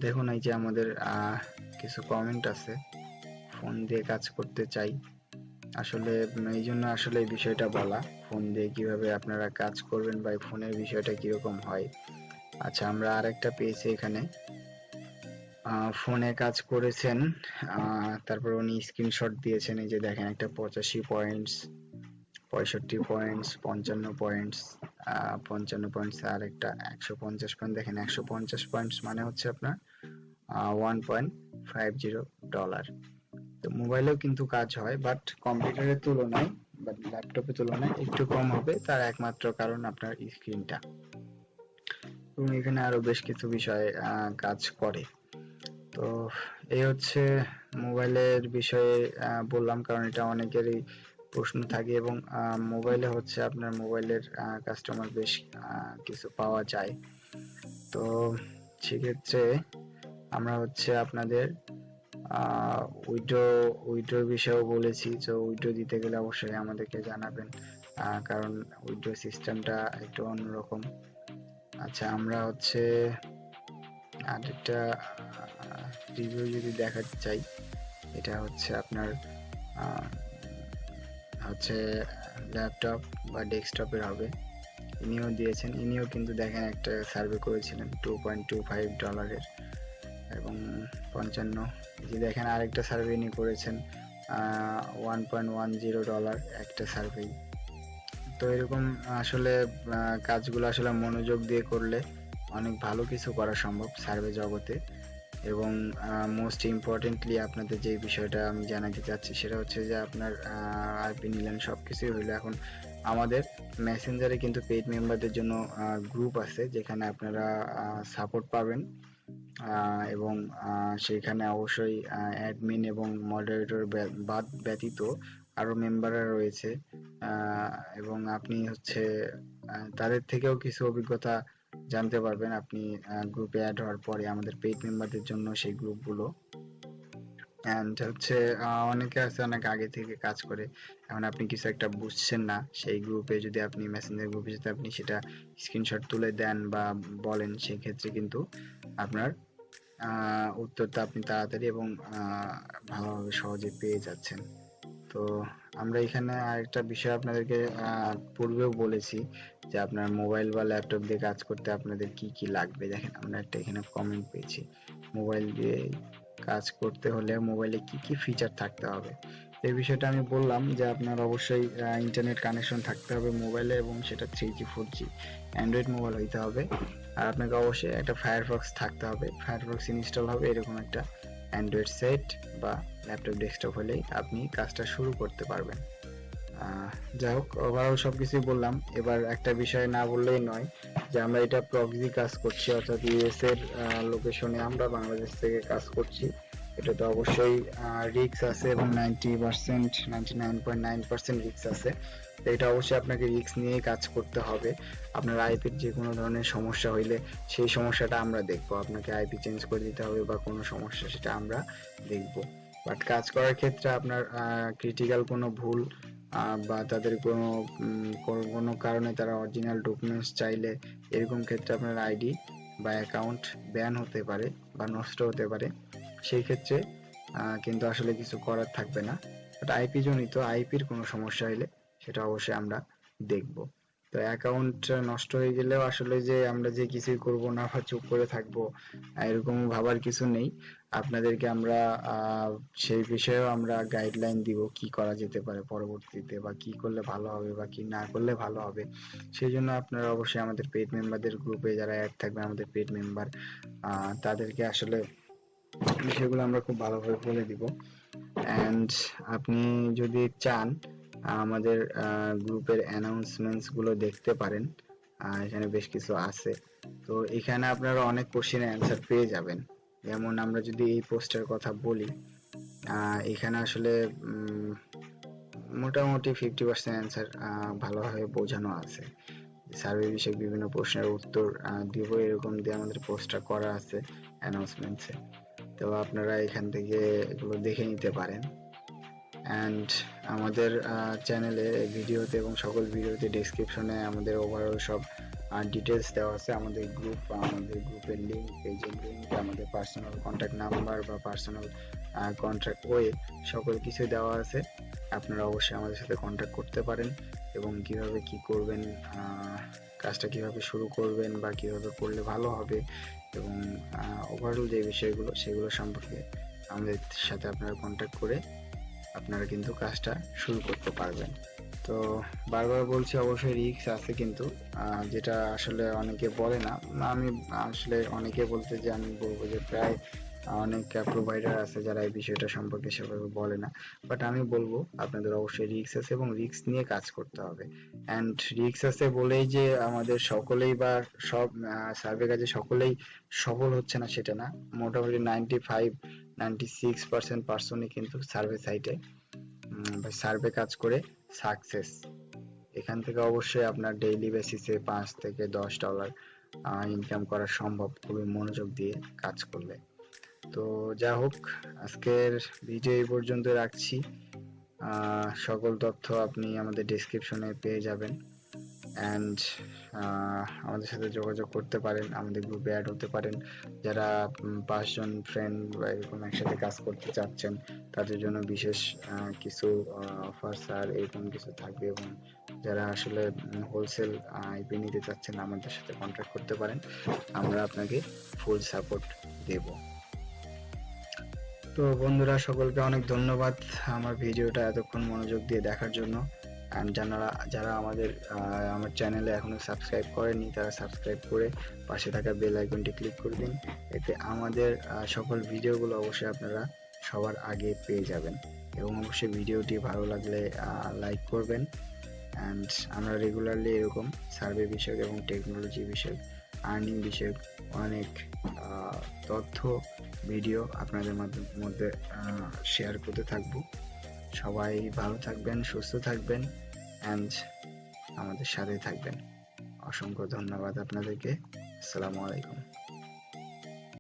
দেখুন এই যে আমাদের কিছু কমেন্ট আছে ফোন দিয়ে কাজ করতে চাই। আসলে এই জন্য আসলে এই বিষয়টা বলা। ফোন দিয়ে কীভাবে আপনারা কাজ করবেন বা ফোনের বিষয়টা কীরকম হয়। আচ্ছা আমরা আরেকটা পেয়েছি এখানে। ফোনে কাজ করেছেন তারপর উনি স্ক্রিনশট দিয়েছেন, এই যে দেখেন একটা পঁচাশি পয়েন্টস পঁয়ষট্টি পয়েন্টস পঞ্চান্ন পয়েন্টস পঞ্চান্ন পয়েন্টস আর একটা একশো পঞ্চাশ পয়েন্ট দেখেন একশো পঞ্চাশ পয়েন্টস মানে হচ্ছে আপনার one point five zero dollar তো মোবাইলেও কিন্তু কাজ হয় বাট কম্পিউটারের তুলনায় বা ল্যাপটপের তুলনায় একটু কম হবে, তার একমাত্র কারণ আপনার স্ক্রিনটা এবং এখানে আরও বেশ কিছু বিষয়ে কাজ করে। তো এই হচ্ছে মোবাইলের বিষয়ে বললাম, কারণ এটা অনেকেরই প্রশ্ন থাকে এবং মোবাইলে হচ্ছে আপনার মোবাইলের কাস্টমার বেশ কিছু পাওয়া যায়। তো সেক্ষেত্রে আমরা হচ্ছে আপনাদের উইড্রো উইড্রোর বিষয়েও বলেছি, তো উইড্রো দিতে গেলে অবশ্যই আমাদেরকে জানাবেন কারণ উইড্রো সিস্টেমটা একটু অন্যরকম। আচ্ছা আমরা হচ্ছে আরেকটা রিভিউ যদি দেখাতে চাই, এটা হচ্ছে আপনার হচ্ছে ল্যাপটপ বা ডেস্কটপের হবে। ইনিও দিয়েছেন, ইনিও কিন্তু দেখেন একটা সার্ভে করেছিলেন টু পয়েন্ট টু ফাইভ ডলারের এবং পঞ্চান্ন। যে দেখেন আরেকটা সার্ভে ইনি করেছেন one point one zero dollar একটা সার্ভে তো এরকম আসলে কাজগুলো আসলে মনোযোগ দিয়ে করলে অনেক ভালো কিছু করা সম্ভব সার্ভে জগতে। এবং মোস্ট ইম্পর্টেন্টলি আপনাদের যে বিষয়টা আমি জানাতে চাচ্ছি সেটা হচ্ছে যে আপনার আইপি নিলেন সব কিছুই হইল এখন আমাদের মেসেঞ্জারে কিন্তু পেইড মেম্বারদের জন্য গ্রুপ আছে যেখানে আপনারা সাপোর্ট পাবেন। এবং সেখানে অবশ্যই অ্যাডমিন এবং মডারেটর বাদ ব্যতীত আরও মেম্বাররা রয়েছে। এবং আপনি হচ্ছে তাদের থেকেও কিছু অভিজ্ঞতা জানতে পারবেন। আপনি গ্রুপে অ্যাড হওয়ার পরে আমাদের পেইড মেম্বারদের জন্য সেই গ্রুপগুলো অ্যান্ড হচ্ছে অনেকে আছে অনেক আগে থেকে কাজ করে। এখন আপনি কিছু একটা বুঝছেন না, সেই গ্রুপে যদি আপনি মেসেঞ্জার গ্রুপে যদি আপনি সেটা স্ক্রিনশট তুলে দেন বা বলেন সেই ক্ষেত্রে কিন্তু আপনার উত্তরটা আপনি তাড়াতাড়ি এবং ভালোভাবে সহজে পেয়ে যাচ্ছেন। তো আমরা এখানে আরেকটা বিষয় আপনাদেরকে পূর্বেও বলেছি যে আপনার মোবাইল বা ল্যাপটপ দিয়ে কাজ করতে আপনাদের কি কি লাগবে। দেখেন আমরা একটা এখানে কমেন্ট পেয়েছি। মোবাইল দিয়ে কাজ করতে হলে মোবাইলে কি কি ফিচার থাকতে হবে? এই বিষয়টা আমি বললাম যে আপনার অবশ্যই ইন্টারনেট কানেকশন থাকতে হবে মোবাইলে এবং সেটা three G four G Android mobile হইতে হবে। আর আপনাকে অবশ্যই একটা ফায়ারফক্স থাকতে হবে। ফায়ারফক্স ইনস্টল হবে এরকম একটা অ্যান্ড্রয়েড সেট বা ল্যাপটপ ডেস্কটপ হলেই আপনি কাজটা শুরু করতে পারবেন। যাই হোক ওভারঅল সবকিছুই বললাম। এবার একটা বিষয় না বললেই নয় যে আমরা এটা প্রক্সি কাজ করছি, অর্থাৎ ইউএস এর লোকেশনে আমরা বাংলাদেশ থেকে কাজ করছি। এটা তো অবশ্যই রিক্স আছে এবং ninety percent ninety nine point nine percent রিক্স আছে। তো এটা অবশ্যই আপনাকে রিক্স নিয়ে কাজ করতে হবে। আপনার আইপির যে কোনো ধরনের সমস্যা হইলে সেই সমস্যাটা আমরা দেখব। আপনাকে আইপি চেঞ্জ করে দিতে হবে বা কোনো সমস্যা, সেটা আমরা দেখব। বাট কাজ করার ক্ষেত্রে আপনার ক্রিটিক্যাল কোনো ভুল বা তাদের কোনো কোনো- কারণে তারা অরিজিনাল ডকুমেন্টস চাইলে এরকম ক্ষেত্রে আপনার আইডি বা অ্যাকাউন্ট ব্যান হতে পারে বা নষ্ট হতে পারে। সেই ক্ষেত্রে কিন্তু আসলে কিছু করার থাকবে না। বাট আইপি জনিত আইপির কোনো সমস্যা হলে সেটা অবশ্যই আমরা দেখব। তো অ্যাকাউন্ট নষ্ট হয়ে গেলেও আসলে যে আমরা যে কিছুই করব না বা চুপ করে থাকব, এরকম ভাবার কিছু নেই। আপনাদেরকে আমরা সেই বিষয়েও আমরা গাইডলাইন দিব কি করা যেতে পারে পরবর্তীতে বা কি করলে ভালো হবে বা কি না করলে ভালো হবে। সেই জন্য আপনারা অবশ্যই আমাদের পেড মেম্বারদের গ্রুপে যারা অ্যাড থাকবে আমাদের পেড মেম্বার তাদেরকে আসলে বিষয়গুলো আমরা খুব ভালোভাবে বলে দিব। অ্যান্ড আপনি যদি চান, আমাদের গ্রুপের অ্যানাউন্সমেন্টসগুলো দেখতে পারেন এখানে বেশ কিছু আছে। তো এখানে আপনারা অনেক কোশ্চেনের অ্যান্সার পেয়ে যাবেন। যেমন আমরা যদি এই পোস্টের কথা বলি এখানে আসলে মোটামুটি ফিফটি পার্সেন্ট অ্যান্সার ভালোভাবে বোঝানো আছে। সার্ভে বিষয়ক বিভিন্ন প্রশ্নের উত্তর দিব, এরকম দিয়ে আমাদের পোস্টটা করা আছে অ্যানাউন্সমেন্টসে তো আপনারা এখান থেকে এগুলো দেখে নিতে পারেন। অ্যান্ড আমাদের চ্যানেলে ভিডিওতে এবং সকল ভিডিওতে ডেসক্রিপশনে আমাদের ওভারঅল সব ডিটেলস দেওয়া আছে আমাদের গ্রুপ বা আমাদের গ্রুপের লিঙ্ক পেজের লিঙ্ক আমাদের পার্সোনাল কন্ট্যাক্ট নাম্বার বা পার্সোনাল কন্ট্যাক্ট ওয়ে সকল কিছু দেওয়া আছে। আপনারা অবশ্যই আমাদের সাথে কন্ট্যাক্ট করতে পারেন এবং কীভাবে কি করবেন কাজটা কীভাবে শুরু করবেন বা কীভাবে করলে ভালো হবে এবং ওভারঅল যে বিষয়গুলো, সেগুলো সম্পর্কে আমাদের সাথে আপনারা কন্ট্যাক্ট করে আপনারা কিন্তু কাজটা শুরু করতে পারবেন। তো বারবার বলছি অবশ্যই রিস্ক আছে কিন্তু যেটা আসলে অনেকে বলে না। আমি আসলে অনেকে বলতে যে, আমি বলব যে প্রায় অনেক প্রোভাইডার আছে যারা এই বিষয়টা সম্পর্কে সেভাবে বলে না। বাট আমি বলব, আপনাদের অবশ্যই রিস্ক আছে এবং রিস্ক নিয়ে কাজ করতে হবে। অ্যান্ড রিস্ক আছে বলেই যে আমাদের সকলেই বা সব সার্ভে কাজে সকলেই সফল হচ্ছে না, সেটা না। মোটামুটি ninety five ninety six percent পার্সনই কিন্তু সার্ভে সাইটে সার্ভে কাজ করে সাকসেস এখান থেকে অবশ্যই আপনার ডেইলি বেসিসে পাঁচ থেকে দশ ডলার ইনকাম করা সম্ভব। খুবই মনোযোগ দিয়ে কাজ করলে। তো যা হোক, আজকের ভিডিও এই পর্যন্ত রাখছি। সকল তথ্য আপনি আমাদের ডেসক্রিপশনে পেয়ে যাবেন। অ্যান্ড আমাদের সাথে যোগাযোগ করতে পারেন, আমাদের গ্রুপে অ্যাড হতে পারেন। যারা পাঁচজন ফ্রেন্ড বা এরকম একসাথে কাজ করতে চাচ্ছেন, তাদের জন্য বিশেষ কিছু অফার্স আর এরকম কিছু থাকবে এবং যারা আসলে হোলসেল আইপি নিতে চাচ্ছেন, আমাদের সাথে কন্ট্যাক্ট করতে পারেন। আমরা আপনাকে ফুল সাপোর্ট দেব। তো বন্ধুরা, সকলকে অনেক ধন্যবাদ আমার ভিডিওটা এতক্ষণ মনোযোগ দিয়ে দেখার জন্য। অ্যান্ড যারা যারা আমাদের আমার চ্যানেলে এখনও সাবস্ক্রাইব করেনি, তারা সাবস্ক্রাইব করে পাশে থাকা বেল আইকনটি ক্লিক করে দিন। এতে আমাদের সকল ভিডিওগুলো অবশ্যই আপনারা সবার আগে পেয়ে যাবেন। এবং অবশ্যই ভিডিওটি ভালো লাগলে লাইক করবেন। অ্যান্ড আমরা রেগুলারলি এরকম সার্ভে বিষয়ক এবং টেকনোলজি বিষয়ক আর্নিং বিষয়ক অনেক তথ্য ভিডিও আপনাদের মধ্যে শেয়ার করতে থাকব। সবাই ভালো থাকবেন, সুস্থ থাকবেন। অ্যান্ড আমাদের সাথেই থাকবেন। অসংখ্য ধন্যবাদ আপনাদেরকে। আসসালামু আলাইকুম।